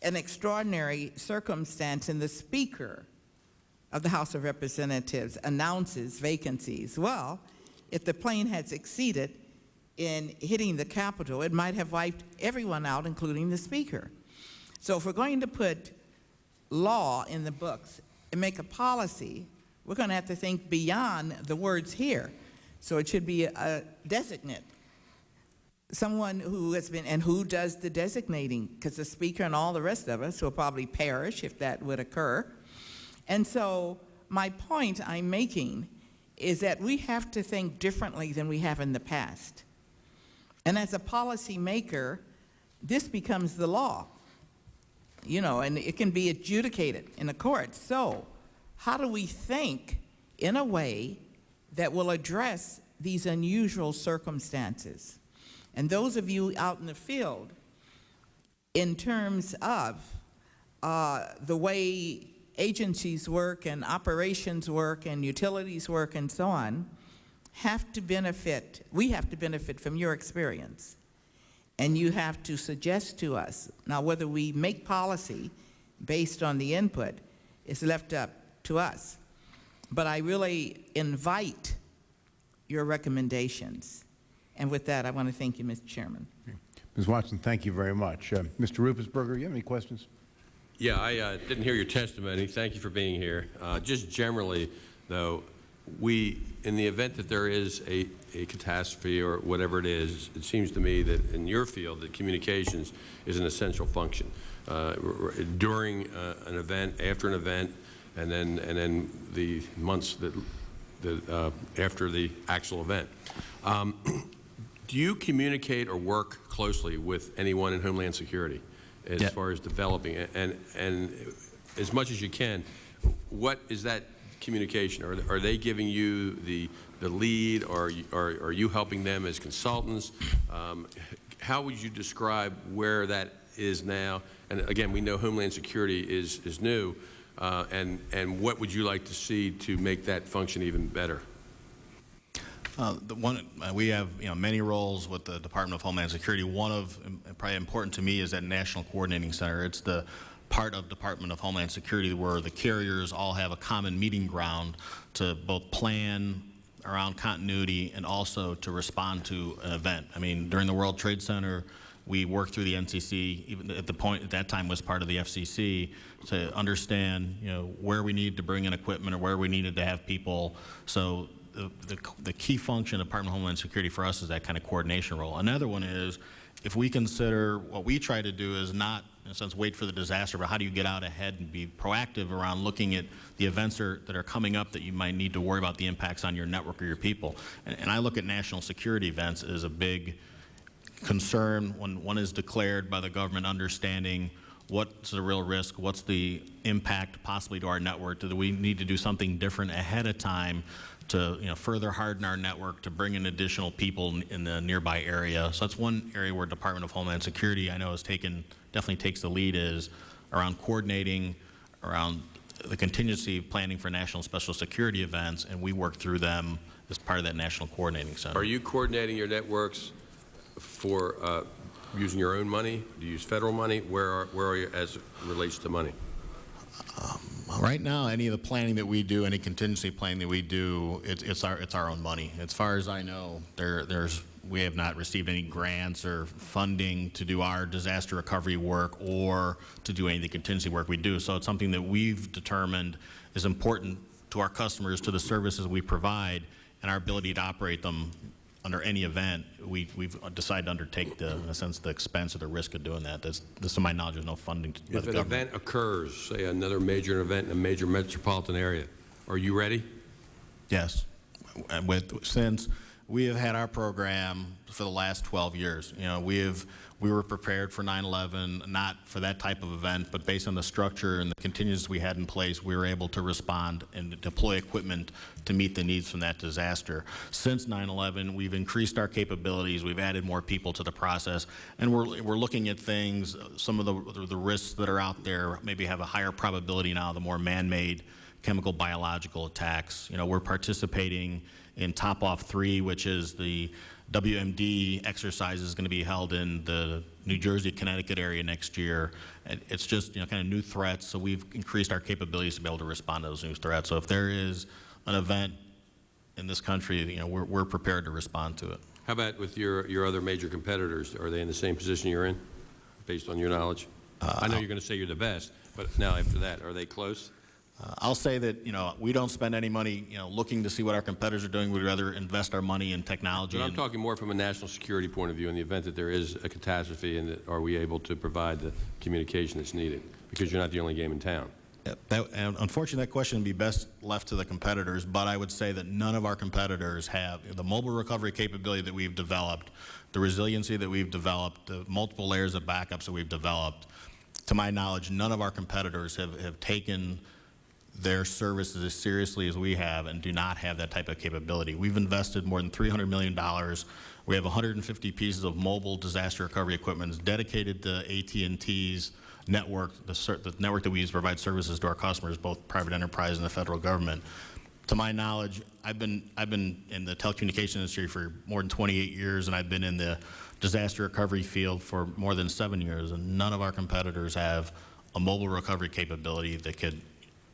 an extraordinary circumstance and the Speaker of the House of Representatives announces vacancies, well, if the plane had succeeded in hitting the Capitol, it might have wiped everyone out, including the Speaker. So if we're going to put law in the books and make a policy, we're going to have to think beyond the words here. So it should be a designate, someone who has been, and who does the designating, because the Speaker and all the rest of us will probably perish if that would occur. And so my point I'm making is that we have to think differently than we have in the past. And as a policymaker, this becomes the law, you know, and it can be adjudicated in the courts. So how do we think in a way that will address these unusual circumstances? And those of you out in the field, in terms of uh, the way agencies work and operations work and utilities work and so on, have to benefit, we have to benefit from your experience. And you have to suggest to us, now whether we make policy based on the input is left up to us. But I really invite your recommendations. And with that, I want to thank you, Mr. Chairman. Ms. Watson, thank you very much. Uh, Mr. Ruppersberger, you have any questions? Yeah, I uh, didn't hear your testimony. Thank you for being here. Uh, Just generally, though, we, in the event that there is a a catastrophe or whatever it is, it seems to me that in your field, that communications is an essential function. Uh, During uh, an event, after an event, and then, and then the months that, that, uh, after the actual event. Um, Do you communicate or work closely with anyone in Homeland Security as Yeah. far as developing it? And, and as much as you can, what is that communication? Are, are they giving you the, the lead, or are are you helping them as consultants? Um, how would you describe where that is now? And again, we know Homeland Security is, is new, uh, and, and what would you like to see to make that function even better? Uh, The one, uh, we have, you know, many roles with the Department of Homeland Security. One of, um, probably important to me, is that National Coordinating Center. It's the part of Department of Homeland Security where the carriers all have a common meeting ground to both plan around continuity and also to respond to an event. I mean, during the World Trade Center, we worked through the NCC, even at the point, at that time was part of the FCC, to understand, you know, where we needed to bring in equipment or where we needed to have people. So the, the, the key function of Department of Homeland Security for us is that kind of coordination role. Another one is, if we consider, what we try to do is not, in a sense, wait for the disaster, but how do you get out ahead and be proactive around looking at the events are, that are coming up that you might need to worry about the impacts on your network or your people. And, and I look at national security events as a big concern when one is declared by the government understanding what's the real risk, what's the impact possibly to our network, do we need to do something different ahead of time to you know, further harden our network, to bring in additional people in- in the nearby area. So that's one area where Department of Homeland Security, I know, has taken, definitely takes the lead is around coordinating, around the contingency planning for national special security events, and we work through them as part of that National Coordinating Center. Are you coordinating your networks for uh, using your own money? Do you use federal money? Where are, where are you as it relates to money? Right now, any of the planning that we do, any contingency planning that we do, it's, it's our, it's our own money. As far as I know, there, there's, we have not received any grants or funding to do our disaster recovery work or to do any of the contingency work we do. So it's something that we've determined is important to our customers, to the services we provide, and our ability to operate them under any event. We, we've decided to undertake the, in a sense, the expense or the risk of doing that. That's, this, to my knowledge, there's no funding to- If an government. event occurs, say another major event in a major metropolitan area, are you ready? Yes. With, since we have had our program for the last 12 years, you know, we have, we were prepared for 9/11, not for that type of event, but based on the structure and the contingencies we had in place, we were able to respond and deploy equipment to meet the needs from that disaster. Since 9/11, we've increased our capabilities, we've added more people to the process, and we're, we're looking at things, some of the, the risks that are out there maybe have a higher probability now, the more man-made chemical biological attacks. You know, we're participating in TOPOFF 3, which is the WMD exercise is going to be held in the New Jersey, Connecticut area next year. It's just, you know, kind of new threats, so we've increased our capabilities to be able to respond to those new threats. So if there is an event in this country, you know, we're, we're prepared to respond to it. How about with your, your other major competitors? Are they in the same position you're in, based on your knowledge? Uh, I know you're going to say you're the best, but now after that, are they close? Uh, I'll say that, you know, we don't spend any money, you know, looking to see what our competitors are doing. We'd rather invest our money in technology. But I'm talking more from a national security point of view, in the event that there is a catastrophe, and that are we able to provide the communication that's needed? Because you're not the only game in town. Yeah, That, unfortunately, that question would be best left to the competitors, but I would say that none of our competitors have the mobile recovery capability that we've developed, the resiliency that we've developed, the multiple layers of backups that we've developed. To my knowledge, none of our competitors have, have taken their services as seriously as we have and do not have that type of capability. We've invested more than $300 million. We have 150 pieces of mobile disaster recovery equipment dedicated to AT&T's network, the, the network that we use to provide services to our customers, both private enterprise and the federal government. To my knowledge, I've been, I've been in the telecommunication industry for more than 28 years, and I've been in the disaster recovery field for more than seven years, and none of our competitors have a mobile recovery capability that could,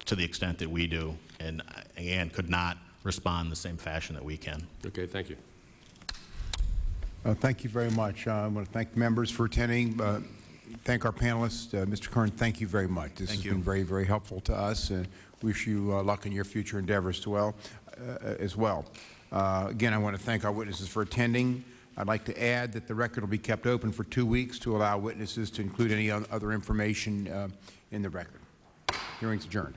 to the extent that we do, and uh, again, could not respond in the same fashion that we can. Okay, thank you. Uh, Thank you very much. Uh, I want to thank members for attending, uh, thank our panelists. Uh, Mr. Kern, thank you very much. This has been very, very helpful to us, and wish you uh, luck in your future endeavors as well. uh, as well. Uh, Again, I want to thank our witnesses for attending. I'd like to add that the record will be kept open for two weeks to allow witnesses to include any other information uh, in the record. Hearing's adjourned.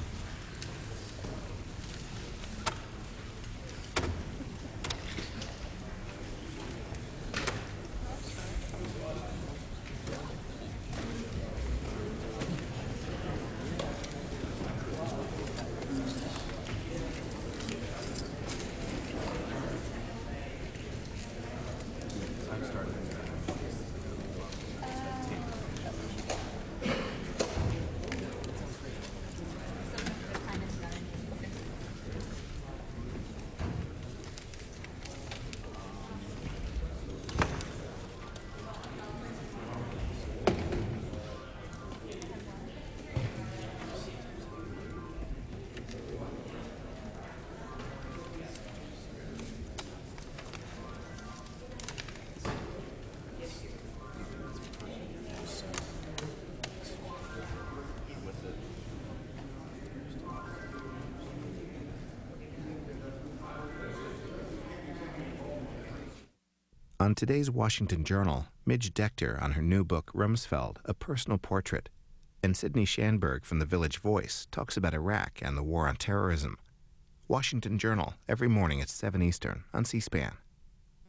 On today's Washington Journal, Midge Decter on her new book, Rumsfeld, A Personal Portrait, and Sidney Schanberg from The Village Voice talks about Iraq and the war on terrorism. Washington Journal, every morning at 7 Eastern on C-SPAN.